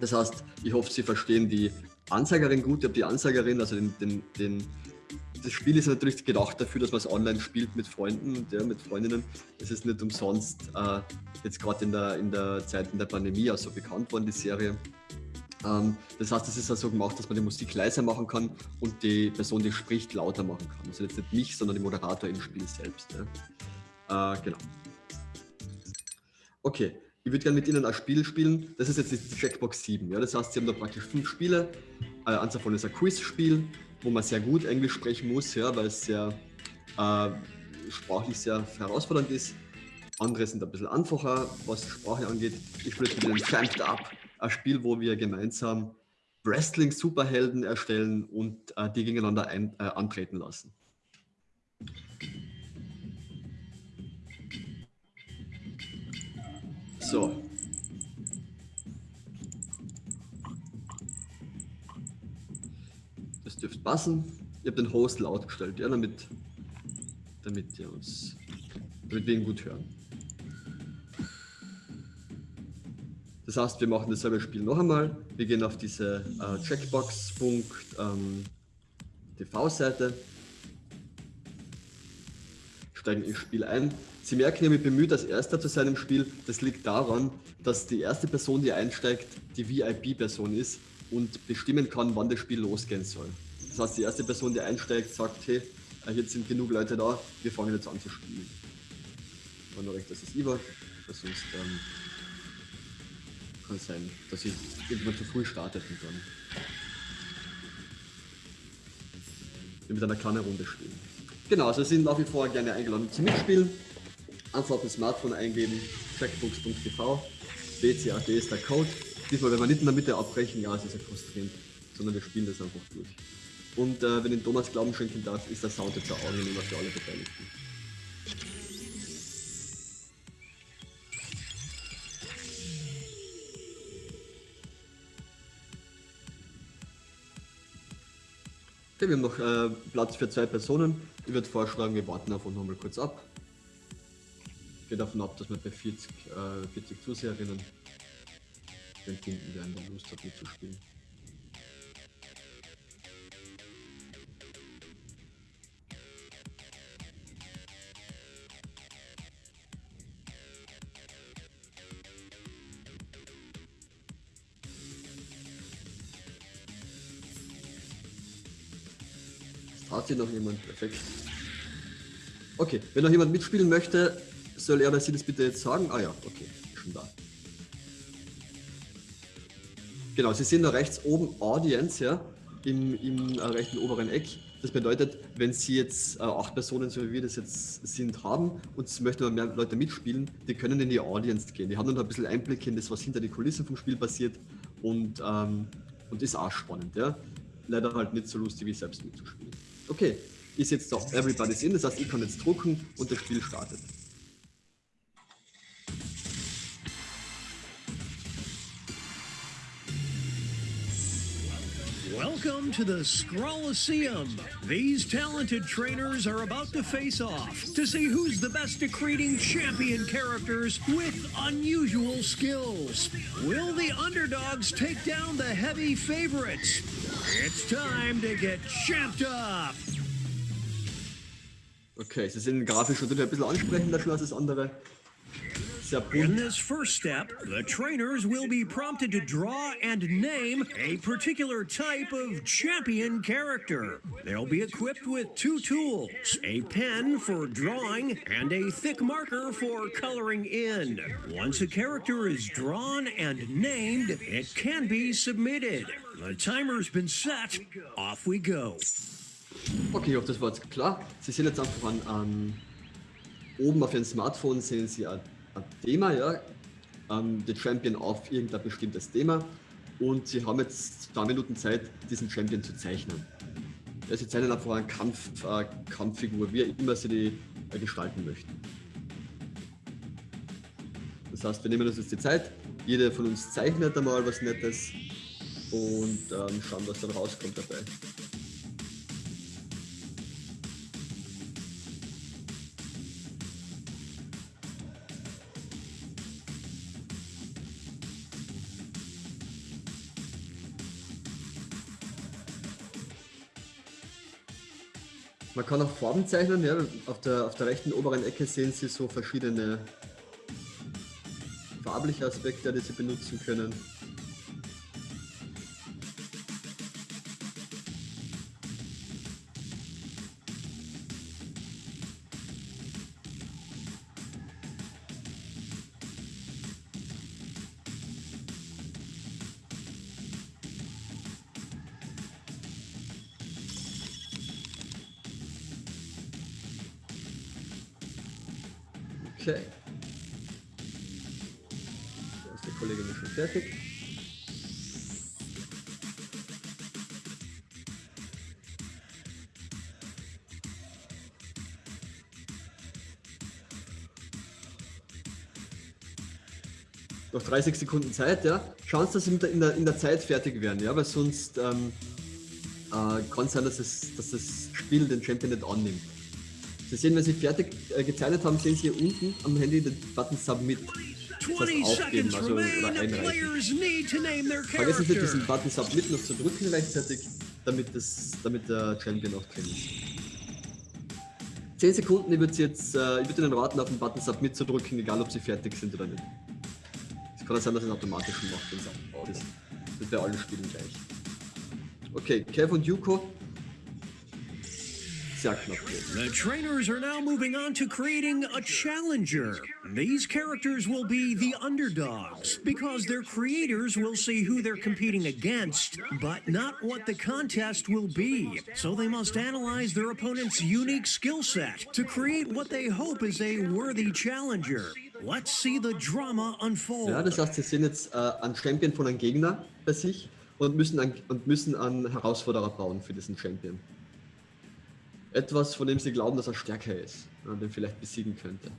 Das heißt, ich hoffe, Sie verstehen die Ansagerin gut. Ich habe die Ansagerin, also den, den, den, das Spiel ist natürlich gedacht dafür, dass man es online spielt mit Freunden und ja, mit Freundinnen. Es ist nicht umsonst äh, jetzt gerade in der, in der Zeit in der Pandemie auch so bekannt worden, die Serie. Ähm, das heißt, es ist also gemacht, dass man die Musik leiser machen kann und die Person, die spricht, lauter machen kann. Also jetzt nicht mich, sondern den Moderator im Spiel selbst. Ja. Äh, genau. Okay, ich würde gerne mit Ihnen ein Spiel spielen. Das ist jetzt die Checkbox 7. Ja? Das heißt, Sie haben da praktisch fünf Spiele. Äh, eins davon ist ein Quiz-Spiel, wo man sehr gut Englisch sprechen muss, ja, weil es sehr äh, sprachlich sehr herausfordernd ist. Andere sind ein bisschen einfacher, was die Sprache angeht. Ich spiele jetzt mit Ihnen Tramped Up, ein Spiel, wo wir gemeinsam Wrestling-Superhelden erstellen und äh, die gegeneinander ein, äh, antreten lassen. So. Das dürfte passen. Ich habe den Host laut gestellt, ja, damit, damit, ihr uns, damit wir ihn gut hören. Das heißt, wir machen dasselbe Spiel noch einmal. Wir gehen auf diese äh, Checkbox.tv-Seite, steigen ins Spiel ein. Sie merken, ich mich bemüht, als Erster zu sein im Spiel. Das liegt daran, dass die erste Person, die einsteigt, die VIP-Person ist und bestimmen kann, wann das Spiel losgehen soll. Das heißt, die erste Person, die einsteigt, sagt, hey, äh, jetzt sind genug Leute da, wir fangen jetzt an zu spielen. War nur recht, dass es weil sonst ähm, kann sein, dass ich irgendwann zu früh startet und dann mit einer kleinen Runde spielen. Genau, also sind nach wie vor gerne eingeladen zum Mitspielen. Einfach auf dem Smartphone eingeben, checkbooks.tv, BCAD ist der Code. Diesmal werden wir nicht in der Mitte abbrechen, ja, es ist ja frustrierend, sondern wir spielen das einfach durch. Und äh, wenn ich Thomas Glauben schenken darf, ist der Sound jetzt auch angenehmer für alle Beteiligten. Okay, wir haben noch äh, Platz für zwei Personen. Ich würde vorschlagen, wir warten einfach noch mal kurz ab. Ich gehe davon ab, dass wir bei 40, äh, 40 Zuseherinnen den finden der Lust hat mitzuspielen. Traut sich noch jemand, perfekt. Okay, wenn noch jemand mitspielen möchte, soll er oder sie das bitte jetzt sagen? Ah ja, okay, schon da. Genau, Sie sehen da rechts oben Audience, ja, im, im äh, rechten oberen Eck. Das bedeutet, wenn Sie jetzt äh, acht Personen, so wie wir das jetzt sind, haben und Sie möchten mehr Leute mitspielen, die können in die Audience gehen. Die haben dann ein bisschen Einblick in das, was hinter die Kulissen vom Spiel passiert und, ähm, und ist auch spannend, ja. Leider halt nicht so lustig wie selbst mitzuspielen. Okay, ist jetzt da Everybody's in, das heißt, ich kann jetzt drucken und das Spiel startet. Welcome to the Scrolliseum. These talented trainers are about to face off to see who's the best at creating champion characters with unusual skills. Will the underdogs take down the heavy favorites? It's time to get champed up. Okay, Sie sind grafisch natürlich ein bisschen ansprechender schon als das andere. In this first step, the trainers will be prompted to draw and name a particular type of champion character. They'll be equipped with two tools a pen for drawing and a thick marker for coloring in. Once a character is drawn and named, it can be submitted. The timer's been set. Off we go. Okay, ich hoffe, das war jetzt klar. Sie sehen jetzt einfach an, an oben auf Ihrem Smartphone sehen Sie ein, ein Thema, ja, ähm, den Champion auf irgendein bestimmtes Thema und Sie haben jetzt zwei Minuten Zeit, diesen Champion zu zeichnen. Ja, Sie zeichnen einfach eine Kampf, äh, Kampffigur, wie immer Sie die äh, gestalten möchten. Das heißt, wir nehmen uns jetzt die Zeit, jeder von uns zeichnet einmal was Nettes und ähm, schauen, was dann rauskommt dabei. Man kann auch Farben zeichnen, ja. Auf der, auf der rechten oberen Ecke sehen Sie so verschiedene farbliche Aspekte, die Sie benutzen können. Noch 30 Sekunden Zeit, ja. Schauen Sie, dass Sie mit der- in der, in der Zeit fertig werden, ja, weil sonst ähm, äh, kann es sein, dass, es, dass das Spiel den Champion nicht annimmt. Sie sehen, wenn Sie fertig äh, gezeichnet haben, sehen Sie hier unten am Handy den Button Submit. Das 20 heißt aufgeben, also oder einreichen. Vergessen Sie diesen Button Submit noch zu drücken gleichzeitig, damit, das, damit der Champion auch drin ist. 10 Sekunden, ich würde jetzt, äh, ich würde Ihnen raten, auf den Button Submit zu drücken, egal ob Sie fertig sind oder nicht. Kann auch sein, dass es automatisch macht. Das wird bei allen Spielen gleich. Okay, Kev und Yuko. The trainers are now moving on to creating a challenger. These characters will be the underdogs because their creators will see who they're competing against, but not what the contest will be. So they must analyze their opponent's unique skill set to create what they hope is a worthy challenger. Let's see the drama unfold. Ja, das heißt, Sie sehen jetzt äh, einen Champion von einem Gegner bei sich und müssen, einen, und müssen einen Herausforderer bauen für diesen Champion. Etwas, von dem Sie glauben, dass er stärker ist und den vielleicht besiegen könnte.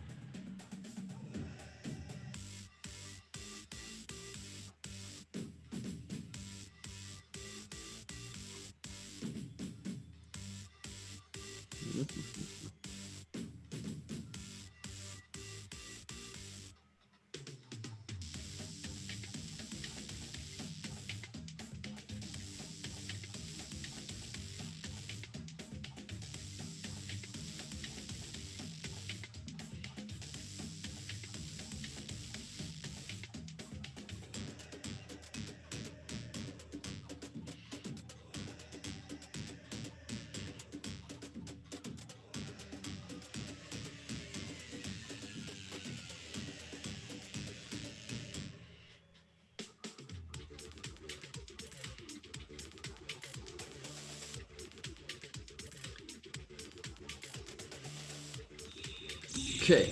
Okay.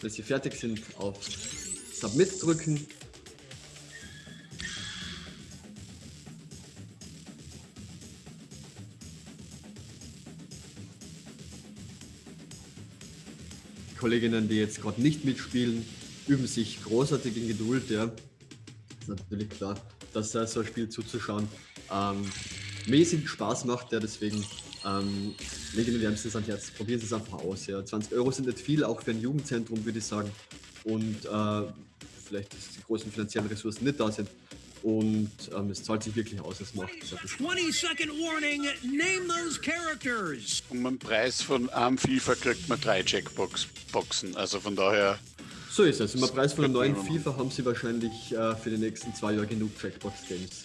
Wenn Sie fertig sind, auf Submit drücken. Die Kolleginnen, die jetzt gerade nicht mitspielen, üben sich großartig in Geduld. Ja. Ist natürlich klar, dass so ein Spiel zuzuschauen ähm, mäßig Spaß macht. Ja, deswegen ähm, lege mir wärmstens ans Herz. Probieren Sie es einfach aus. Ja. 20 Euro sind nicht viel, auch für ein Jugendzentrum, würde ich sagen. Und äh, vielleicht, dass die großen finanziellen Ressourcen nicht da sind. Und ähm, es zahlt sich wirklich aus. Es macht sehr viel Spaß. 20 second warning. Name those characters. Um einen Preis von einem FIFA kriegt man drei Jackbox-Boxen. Also von daher, So ist es. Im Preis von einem neuen FIFA haben Sie wahrscheinlich äh, für die nächsten zwei Jahre genug Jackbox-Games.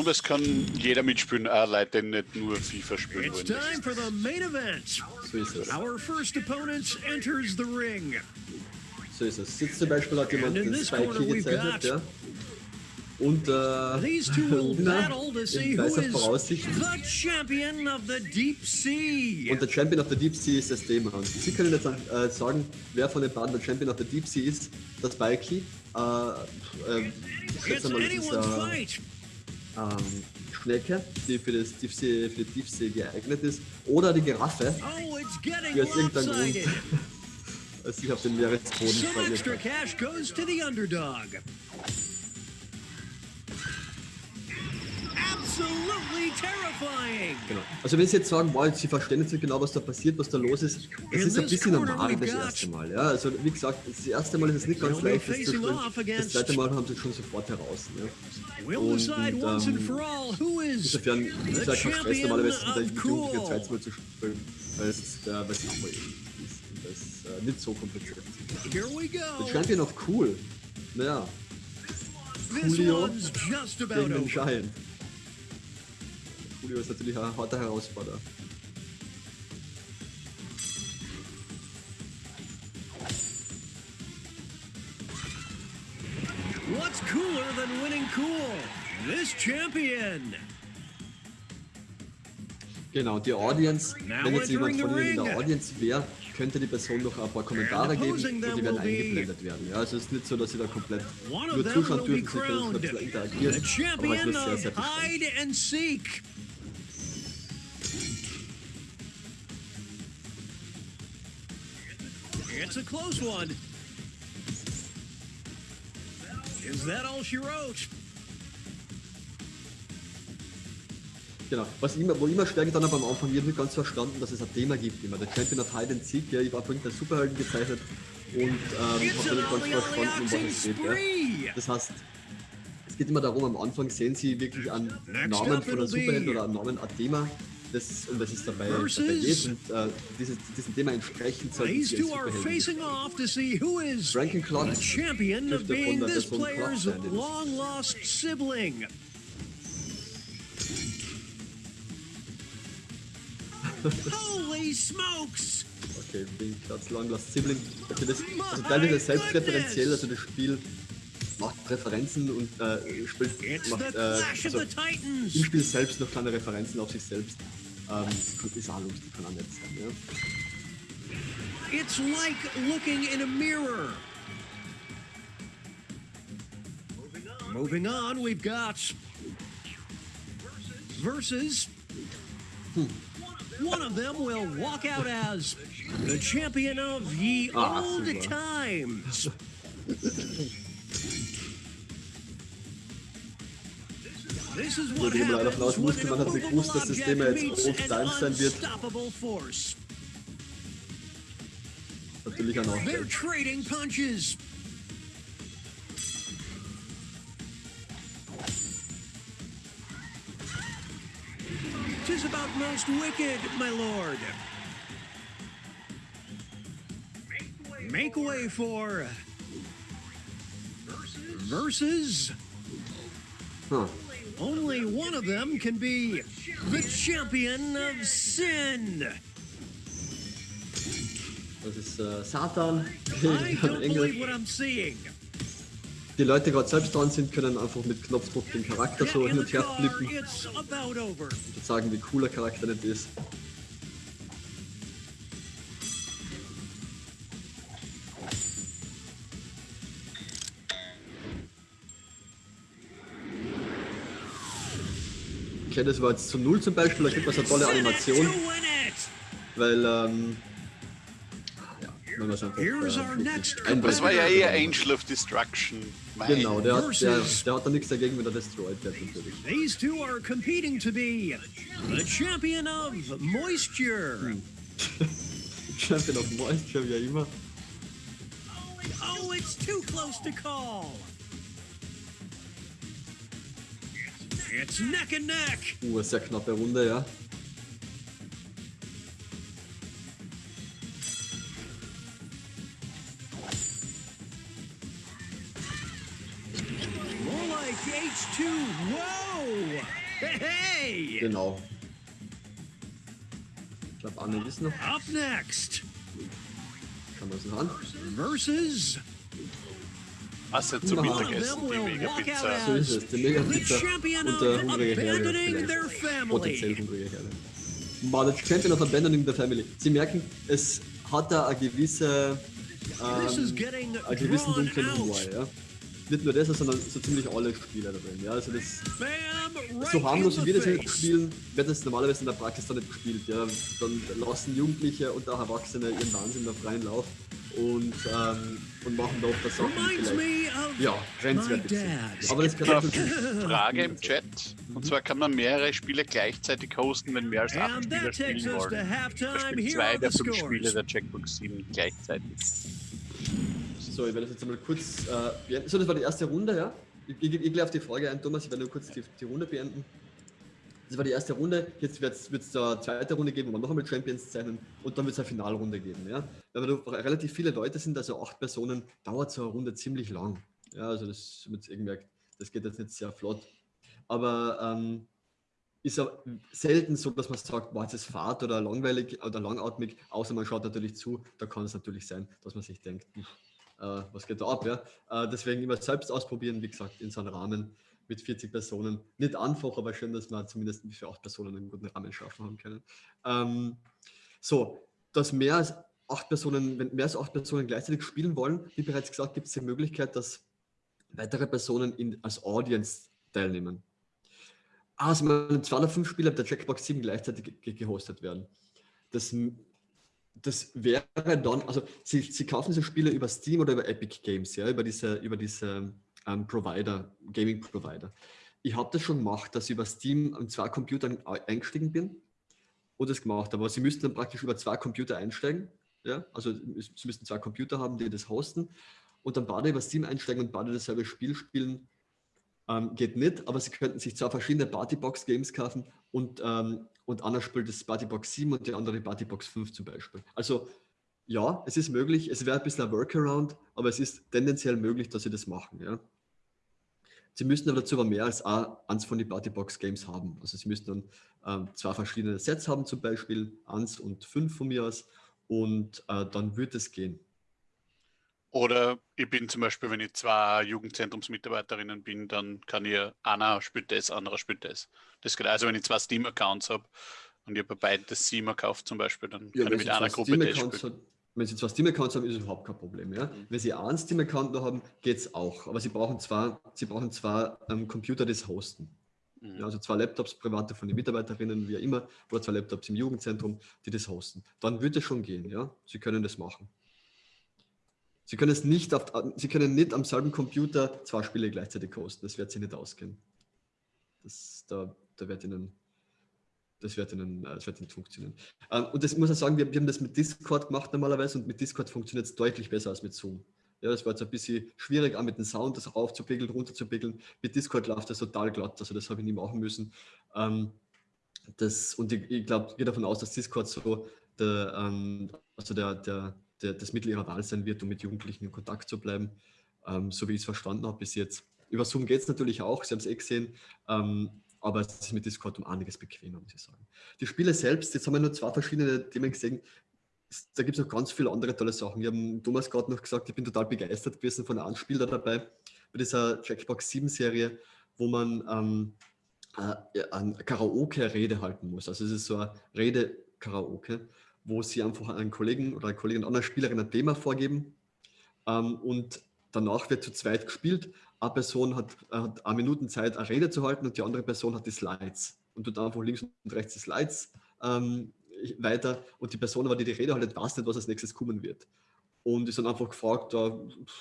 Und es kann jeder mitspielen, auch Leute, die nicht nur FIFA spielen It's wollen. time for the main event. So ist es. Our first opponent enters the ring. So ist es. Jetzt zum Beispiel hat jemand den corner we've gezeichnet, ja. Und äh, These two will Lina battle to see in who weißer is Voraussicht. the champion of the deep sea. Und der Champion of the Deep Sea ist das Thema. Und Sie können jetzt äh, sagen, wer von den beiden der Champion of the Deep Sea ist. Das Spikey. Äh, äh, ich schätze mal, das ist äh, fight. Ähm, Schnecke, die für, das Tiefsee, für die Tiefsee geeignet ist. Oder die Giraffe, Oh, it's getting die aus irgendeinem Grund sich auf den Meeresboden verirrt hat. cash Genau. Also wenn Sie jetzt sagen, wow, Sie verstehen jetzt nicht genau, was da passiert, was da los ist, das ist ein bisschen normal das erste Mal. Ja, also wie gesagt, das erste Mal ist es nicht ganz leicht, das zu spielen. Das zweite Mal haben Sie es schon sofort heraus. Ja. We'll Und, ähm, Insofern ist es halt kein Stress, normalerweise of Jugendliche cool. zweites Mal zu spielen, weil es ist, äh, weil es ist das äh, nicht so kompliziert ist. The go. Champion of Cool. Naja, Coolio gegen den. Giant. Coolio ist natürlich ein harter Herausforderer. What's cooler than winning cool? This champion. Genau, die Audience, Now wenn jetzt jemand von Ihnen in der. Audience wäre, könnte die Person noch ein paar Kommentare geben und die werden eingeblendet werden. Ja, also es ist nicht so, dass Sie da komplett nur zuschauen dürfen, Sie können schon ein bisschen interagieren, aber champion nur sehr, sehr beschränkt. It's a close one. Is that all she wrote? Genau. Was immer, wo immer schwer getan habe am Anfang, ich habe nicht ganz verstanden, dass es ein Thema gibt immer. Der Champion of Hide and Seek, ja, ich habe vorhin den Superhelden gezeichnet und ähm, habe nicht an ganz verstanden, um was es geht. Ja. Das heißt, es geht immer darum, am Anfang sehen Sie wirklich einen Namen von einem Superhelden oder einen Namen, ein Thema, das, um das es dabei, dabei geht. Und äh, dieses, diesem Thema entsprechend sollten These Sie als two are Superhelden facing off to see who is Ranking Clock the champion of dürfte von being der this Person player's sein, die das- long lost sibling. Holy smokes! Okay, Bing Platz Long Lost Sibling. Okay, das, also teilweise selbstreferenziell, also das Spiel macht Referenzen und äh, spielt, macht äh, also im Spiel selbst noch kleine Referenzen auf sich selbst. Das ist auch lustig, kann auch nett sein. Ja. It's like looking in a mirror. Moving on, we've got versus. One of them will walk out as the champion of ye Ah, old super. times. This is Wo what die immer leider happens davon when ausmusste, an man hat nicht gewusst, dass das immovable Thema object jetzt meets old an times sein wird. unstoppable force. Natürlich ein They're Nachteil. trading punches. Tis about most wicked, my lord. Make way for versus. Hm. Only one of them can be the champion of sin. Das ist äh, Satan Engel. Die Leute gerade selbst dran sind, können einfach mit Knopfdruck den Charakter so in hin und her flippen und sagen, wie cool der Charakter nicht ist. Okay, das war jetzt zu null zum Beispiel, da gibt es eine tolle Animation, weil, ähm, ja, man einfach äh. Das war ja eher Angel of Destruction. Mein Genau, der hat, der, der hat da nichts dagegen, wenn er destroyed wird natürlich. These two are competing to be the champion of moisture. Champion of Moisture, wie immer. Oh, it's too close to call. It's neck and neck. Uh, sehr knappe Runde, ja. More like H2. Whoa! Hey! Genau. Ich glaube, Anne ist noch. Up next, Schauen wir uns noch an. versus Was jetzt zum of Mittagessen, them die will walk out Mega-Pizza. So ist as es. Die the Mega-Pizza und der of hungrige their vielleicht. Potenziell family. hungrige Herr. War der Champion of Abandoning the Family. Sie merken, es hat da eine gewisse, ähm, einen gewissen dunklen Humor, ja. Nicht nur das, sondern so ziemlich alle Spiele da drin. Ja, also das, Bam! Right so harmlos wie wir the das jetzt spielen, wird das normalerweise in der Praxis dann nicht gespielt. Ja. Dann lassen Jugendliche und auch Erwachsene ihren Wahnsinn da freien Lauf und, ähm, und machen da oft das Sachen, die vielleicht ja, grenzwertig sind. Aber das gehört dazu. Frage im Chat. Und zwar kann man mehrere Spiele gleichzeitig hosten, wenn mehr als acht And Spieler spielen wollen. Beispiel Here zwei der the fünf Spiele der Checkbox 7 gleichzeitig. So, ich werde das jetzt einmal kurz äh, beenden. So, das war die erste Runde, ja. Ich, ich, ich gehe auf die Frage ein, Thomas. Ich werde nur kurz die, die Runde beenden. Das war die erste Runde. Jetzt wird es eine zweite Runde geben, wo wir noch einmal Champions zeichnen und dann wird es eine Finalrunde geben. Ja? Wenn wir relativ viele Leute sind, also acht Personen, dauert so eine Runde ziemlich lang. Ja, also das wird eh gemerkt, das geht jetzt nicht sehr flott. Aber ähm, ist ja selten so, dass man sagt, boah, jetzt ist Fahrt oder langweilig oder langatmig, außer man schaut natürlich zu, da kann es natürlich sein, dass man sich denkt, äh, was geht da ab, ja. Äh, deswegen immer selbst ausprobieren, wie gesagt, in so einem Rahmen mit 40 Personen. Nicht einfach, aber schön, dass wir zumindest für acht Personen einen guten Rahmen schaffen haben können. Ähm, so, dass mehr als acht Personen, wenn mehr als acht Personen gleichzeitig spielen wollen, wie bereits gesagt, gibt es die Möglichkeit, dass weitere Personen in, als Audience teilnehmen. Es sollen 205 Spieler der Jackbox 7 gleichzeitig ge gehostet werden. Das, das wäre dann, also Sie, Sie kaufen diese Spiele über Steam oder über Epic Games, ja, über diese, über diese ähm, Provider, Gaming Provider. Ich habe das schon gemacht, dass ich über Steam an zwei Computern ei- eingestiegen bin und das gemacht habe. Aber Sie müssten dann praktisch über zwei Computer einsteigen. Ja? Also Sie müssten zwei Computer haben, die das hosten und dann beide über Steam einsteigen und beide dasselbe Spiel spielen. Ähm, geht nicht, aber Sie könnten sich zwei verschiedene Partybox-Games kaufen und, ähm, und einer spielt das Partybox 7 und die andere Partybox 5 zum Beispiel. Also ja, es ist möglich, es wäre ein bisschen ein Workaround, aber es ist tendenziell möglich, dass Sie das machen. Ja? Sie müssten aber dazu aber mehr als ein- eins von den Partybox-Games haben. Also Sie müssten dann ähm, zwei verschiedene Sets haben, zum Beispiel eins und fünf von mir aus und äh, dann wird es gehen. Oder ich bin zum Beispiel, wenn ich zwei Jugendzentrumsmitarbeiterinnen bin, dann kann ich, einer spielt das, anderer spielt das. Das geht also, wenn ich zwei Steam-Accounts habe und ich habe bei beiden das Steam gekauft zum Beispiel, dann Ja, kann ich mit einer Gruppe das spielen. wenn Sie zwei Steam-Accounts haben, ist es überhaupt kein Problem. Ja? Mhm. Wenn Sie einen Steam-Account noch haben, geht es auch. Aber Sie brauchen zwar, Sie brauchen zwar ähm, Computer, das hosten. Mhm. Ja, also zwei Laptops, private von den Mitarbeiterinnen, wie immer, oder zwei Laptops im Jugendzentrum, die das hosten. Dann wird es schon gehen, ja. Sie können das machen. Sie können es nicht auf, Sie können nicht am selben Computer zwei Spiele gleichzeitig hosten. Das wird sich nicht ausgehen. Das, da, da wird Ihnen, das wird Ihnen, äh, das wird Ihnen funktionieren. Ähm, und das muss ich sagen, wir, wir haben das mit Discord gemacht normalerweise und mit Discord funktioniert es deutlich besser als mit Zoom. Ja, das war jetzt ein bisschen schwierig, auch mit dem Sound das raufzubickeln, runterzubickeln. Mit Discord läuft das total glatt, also das habe ich nie machen müssen. Ähm, das, und ich, ich glaube, gehe davon aus, dass Discord so der, ähm, also der, der, der, das Mittel ihrer Wahl sein wird, um mit Jugendlichen in Kontakt zu bleiben, ähm, so wie ich es verstanden habe bis jetzt. Über Zoom geht es natürlich auch, Sie haben es eh gesehen, ähm, aber es ist mit Discord um einiges bequemer, muss ich sagen. Die Spiele selbst, jetzt haben wir nur zwei verschiedene Themen gesehen, da gibt es noch ganz viele andere tolle Sachen. Wir haben Thomas gerade noch gesagt, ich bin total begeistert gewesen von einem Spiel da dabei, bei dieser Jackbox 7 Serie, wo man ähm, äh, eine Karaoke-Rede halten muss. Also es ist so eine Rede-Karaoke, wo sie einfach einen Kollegen oder eine Kollegin, einer Spielerin ein Thema vorgeben ähm, und danach wird zu zweit gespielt. Eine Person hat, hat eine Minute Zeit, eine Rede zu halten und die andere Person hat die Slides und tut einfach links und rechts die Slides ähm, weiter und die Person, die die Rede haltet, weiß nicht, was als nächstes kommen wird. Und ist dann einfach gefragt, da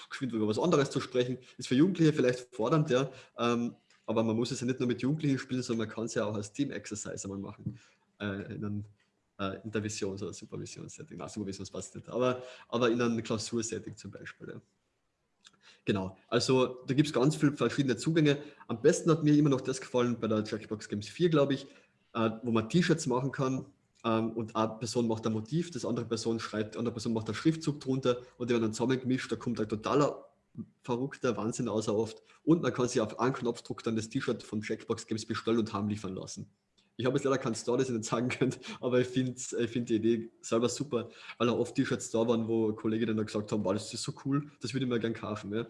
geschwind über was anderes zu sprechen. Ist für Jugendliche vielleicht fordernd, ja, ähm, aber man muss es ja nicht nur mit Jugendlichen spielen, sondern man kann es ja auch als Team-Exercise einmal machen. Äh, in einem äh, Intervisions- oder Supervisions-Setting. Nein, Supervisions passt nicht, aber, aber in einem Klausursetting zum Beispiel. Ja. Genau, also da gibt es ganz viele verschiedene Zugänge. Am besten hat mir immer noch das gefallen bei der Jackbox Games 4, glaube ich, äh, wo man T-Shirts machen kann ähm, und eine Person macht ein Motiv, das andere Person schreibt, die andere Person macht einen Schriftzug drunter und die werden dann zusammengemischt, da kommt ein totaler verrückter Wahnsinn außer oft. Und man kann sich auf einen Knopfdruck dann das T-Shirt von Checkbox Games bestellen und heimliefern lassen. Ich habe jetzt leider keinen Store, das ich nicht sagen könnte, aber ich finde ich find die Idee selber super, weil auch oft T-Shirts da waren, wo Kollegen dann gesagt haben, wow, das ist so cool, das würde ich mir gerne kaufen. Ja?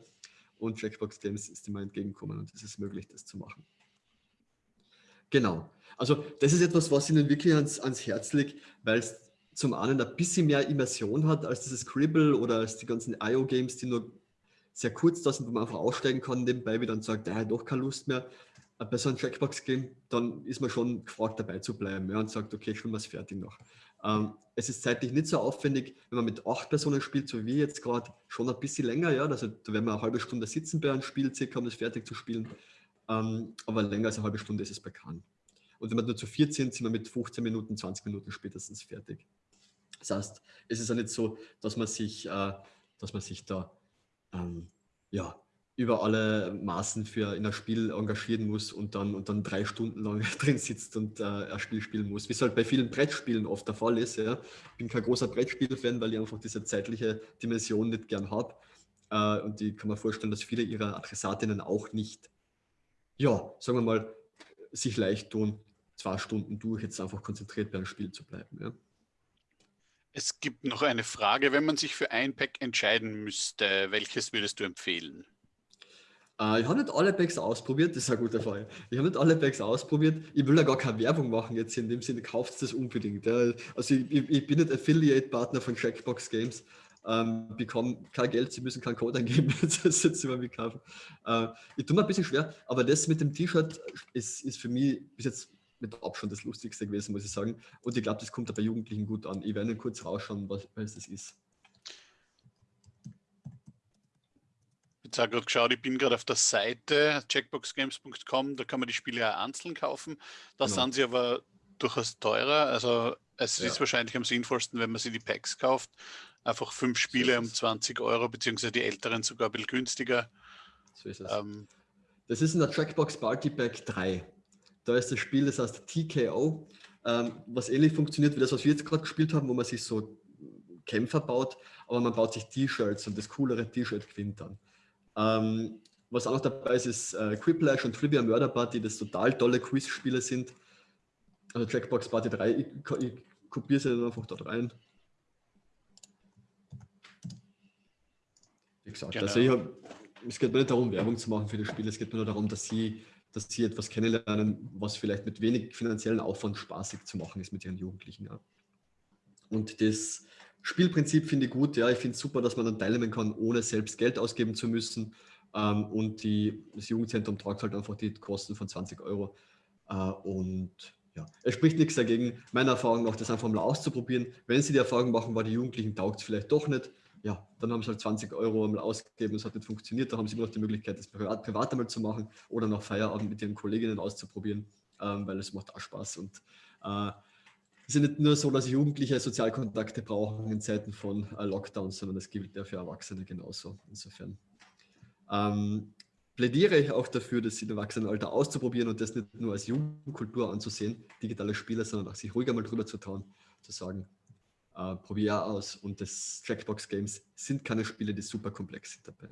Und Checkbox Games ist immer entgegengekommen und es ist möglich, das zu machen. Genau. Also das ist etwas, was Ihnen wirklich ans, ans Herz liegt, weil es zum einen ein bisschen mehr Immersion hat als dieses Scribble oder als die ganzen IO-Games, die nur sehr kurz da sind, wo man einfach aussteigen kann, nebenbei wieder und sagt, er hat doch keine Lust mehr. Bei so einem Checkbox-Game, dann ist man schon gefragt, dabei zu bleiben ja, und sagt, okay, schon was fertig noch. Ähm, es ist zeitlich nicht so aufwendig, wenn man mit acht Personen spielt, so wie jetzt gerade, schon ein bisschen länger, ja. Also da werden wir eine halbe Stunde sitzen bei einem Spiel, circa, um das fertig zu spielen. Ähm, aber länger als eine halbe Stunde ist es bekannt. Und wenn wir nur zu viert sind, sind wir mit 15 Minuten, 20 Minuten spätestens fertig. Das heißt, es ist ja nicht so, dass man sich, äh, dass man sich da ähm, ja, über alle Maßen für in ein Spiel engagieren muss und dann, und dann drei Stunden lang drin sitzt und äh, ein Spiel spielen muss, wie es halt bei vielen Brettspielen oft der Fall ist. Ja. Ich bin kein großer Brettspiel-Fan, weil ich einfach diese zeitliche Dimension nicht gern habe. Äh, und ich kann mir vorstellen, dass viele ihrer Adressatinnen auch nicht, ja, sagen wir mal, sich leicht tun, zwei Stunden durch jetzt einfach konzentriert bei einem Spiel zu bleiben. Ja. Es gibt noch eine Frage, wenn man sich für ein Pack entscheiden müsste, welches würdest du empfehlen? Äh, ich habe nicht alle Packs ausprobiert, das ist eine gute Frage. Ich habe nicht alle Packs ausprobiert. Ich will ja gar keine Werbung machen jetzt in dem Sinne, kauft das unbedingt. Also ich, ich, bin nicht Affiliate-Partner von Checkbox Games, ähm, bekomme kein Geld, sie müssen keinen Code eingeben, das jetzt über mich kaufen. Äh, ich tue mir ein bisschen schwer, aber das mit dem T-Shirt ist, ist für mich bis jetzt mit Abstand das Lustigste gewesen, muss ich sagen. Und ich glaube, das kommt bei Jugendlichen gut an. Ich werde kurz rausschauen, was, was das ist. Ich habe gerade geschaut, ich bin gerade auf der Seite checkboxgames.com, da kann man die Spiele ja einzeln kaufen. Da genau. sind sie aber durchaus teurer. Also es ja. ist wahrscheinlich am sinnvollsten, wenn man sie die Packs kauft. Einfach fünf Spiele so um 20 Euro, beziehungsweise die älteren sogar ein bisschen günstiger. So ist es. Ähm, das ist in der Trackbox Party Pack 3. Da ist das Spiel, das heißt TKO, ähm, was ähnlich funktioniert wie das, was wir jetzt gerade gespielt haben, wo man sich so Kämpfer baut, aber man baut sich T-Shirts und das coolere T-Shirt gewinnt dann. Ähm, was auch noch dabei ist, ist äh, Quiplash und Trivia Murder Party, das total tolle Quiz-Spiele sind. Also Jackbox Party 3, ich, ich kopiere sie dann einfach dort rein. Wie gesagt, genau. also hab, es geht mir nicht darum, Werbung zu machen für das Spiel, es geht mir nur darum, dass sie dass sie etwas kennenlernen, was vielleicht mit wenig finanziellen Aufwand spaßig zu machen ist mit ihren Jugendlichen. Ja. Und das Spielprinzip finde ich gut. Ja, ich finde es super, dass man dann teilnehmen kann, ohne selbst Geld ausgeben zu müssen. Ähm, und die, das Jugendzentrum tragt halt einfach die Kosten von 20 Euro. Äh, und ja, es spricht nichts dagegen, meiner Erfahrung nach, das einfach mal auszuprobieren. Wenn Sie die Erfahrung machen, weil die Jugendlichen taugt es vielleicht doch nicht, ja, dann haben sie halt 20 Euro einmal ausgegeben, es hat nicht funktioniert, da haben sie immer noch die Möglichkeit, das privat, privat einmal zu machen oder nach Feierabend mit ihren Kolleginnen auszuprobieren, ähm, weil es macht auch Spaß und äh, es ist nicht nur so, dass Jugendliche Sozialkontakte brauchen in Zeiten von äh, Lockdowns, sondern das gilt ja für Erwachsene genauso. Insofern ähm, plädiere ich auch dafür, das im Erwachsenenalter auszuprobieren und das nicht nur als Jugendkultur anzusehen, digitale Spiele, sondern auch sich ruhiger mal drüber zu trauen, zu sagen, äh, probier aus. Und das Jackbox Games sind keine Spiele, die super komplex sind dabei.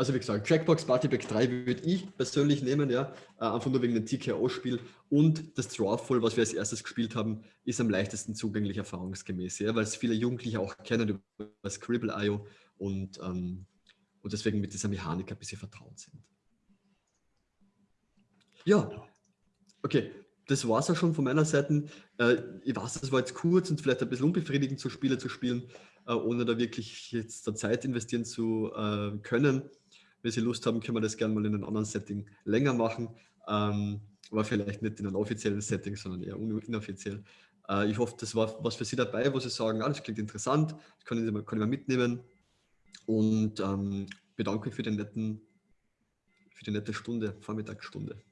Also wie gesagt, Jackbox Party Pack 3 würde ich persönlich nehmen, ja, äh, einfach nur wegen dem TKO-Spiel und das Drawful, was wir als erstes gespielt haben, ist am leichtesten zugänglich erfahrungsgemäß, ja, weil es viele Jugendliche auch kennen über Scribble.io und, ähm, und deswegen mit dieser Mechanik ein bisschen vertraut sind. Ja, okay, das war es ja schon von meiner Seite. Äh, ich weiß, das war jetzt kurz und vielleicht ein bisschen unbefriedigend, so Spiele zu spielen, äh, ohne da wirklich jetzt da Zeit investieren zu äh, können. Wenn Sie Lust haben, können wir das gerne mal in einem anderen Setting länger machen. Ähm, aber vielleicht nicht in einem offiziellen Setting, sondern eher inoffiziell. Äh, ich hoffe, das war was für Sie dabei, wo Sie sagen, ah, das klingt interessant, das können Sie mal, können wir mitnehmen. Und ähm, bedanke mich für, den netten, für die nette Stunde, Vormittagsstunde.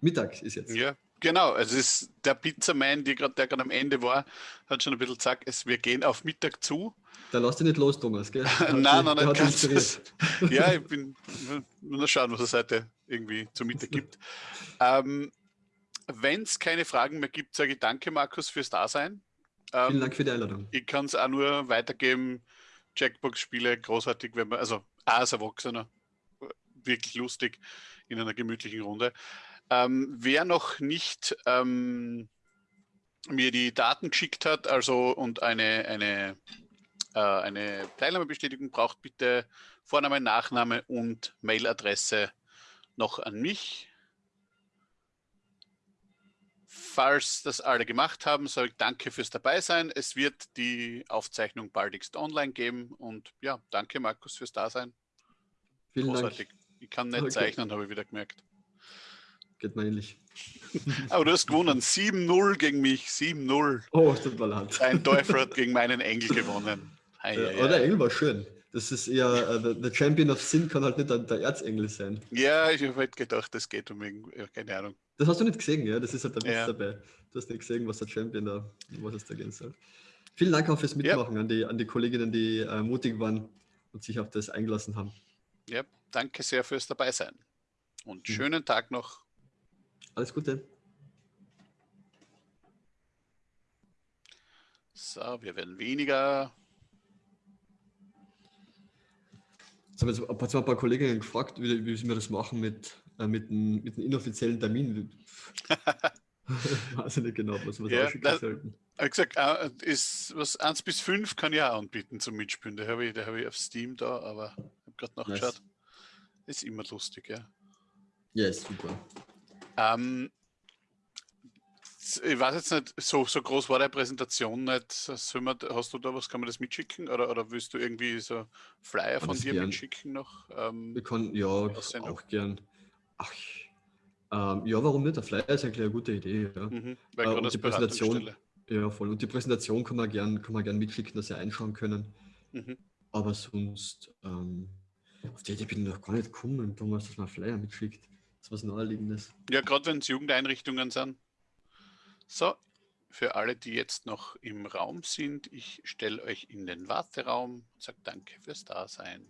Mittag ist jetzt. Ja, genau. Also es ist der Pizzaman, der gerade am Ende war, hat schon ein bisschen gesagt, es, wir gehen auf Mittag zu. Da lass dich nicht los, Thomas, gell? nein, nein, nein, ganz Ja, ich bin nur schauen, was es heute irgendwie zu Mittag gibt. ähm, Wenn es keine Fragen mehr gibt, sage ich danke, Markus, fürs Dasein. Ähm, Vielen Dank für die Einladung. Ich kann es auch nur weitergeben. Jackbox-Spiele großartig, wenn man, also als Erwachsener, wirklich lustig in einer gemütlichen Runde. Ähm, wer noch nicht ähm, mir die Daten geschickt hat, also und eine, eine, äh, eine Teilnahmebestätigung braucht, bitte Vorname, Nachname und Mailadresse noch an mich. Falls das alle gemacht haben, sage ich danke fürs Dabeisein. Es wird die Aufzeichnung baldigst online geben und ja, danke Markus fürs Dasein. Vielen Großartig. Dank. Ich kann nicht okay. zeichnen, habe ich wieder gemerkt. Geht mir ähnlich. Aber du hast gewonnen. 7-0 gegen mich. 7-0. Oh, das tut mir leid. Ein Teufel hat gegen meinen Engel gewonnen. Hei, ja, hei, der Engel war schön. Das ist eher, uh, der Champion of Sin kann halt nicht der, der Erzengel sein. Ja, ich habe halt gedacht, das geht um ja, keine Ahnung. Das hast du nicht gesehen, ja? Das ist halt der Witz ja. dabei. Du hast nicht gesehen, was der Champion da, was es da gehen soll. Vielen Dank auch fürs Mitmachen ja. an, die, an die Kolleginnen, die äh, mutig waren und sich auf das eingelassen haben. Ja, danke sehr fürs Dabeisein. Und hm. schönen Tag noch. Alles Gute. So, wir werden weniger. Jetzt haben wir jetzt ein paar Kolleginnen gefragt, wie, wie wir das machen mit, äh, mit, einem, mit einem inoffiziellen Termin. weiß ich nicht genau, was wir ja, ausschicken sollten. Ich habe gesagt, äh, ist, was 1 bis 5 kann ich auch anbieten zum Mitspielen. Da habe ich, hab ich auf Steam da, aber ich habe gerade nachgeschaut. Nice. Ist immer lustig, ja. Ja, ist super. Ähm, ich weiß jetzt nicht, so, so groß war die Präsentation nicht. Wir, hast du da was, kann man das mitschicken? Oder, oder willst du irgendwie so Flyer von dir gern. mitschicken noch? Ähm, Wir können, ja, auch gern. Ach, ähm, ja, warum nicht? Der Flyer ist eigentlich eine gute Idee. Ja. Mhm, äh, und die Präsentation, ja, voll. Und die Präsentation kann man gern, kann man gern mitschicken, dass sie einschauen können. Mhm. Aber sonst, ähm, auf die Idee bin ich noch gar nicht gekommen, Thomas, dass man Flyer mitschickt ist was Naheliegendes. Ja, gerade wenn es Jugendeinrichtungen sind. So, für alle, die jetzt noch im Raum sind, ich stelle euch in den Warteraum und sage danke fürs Dasein.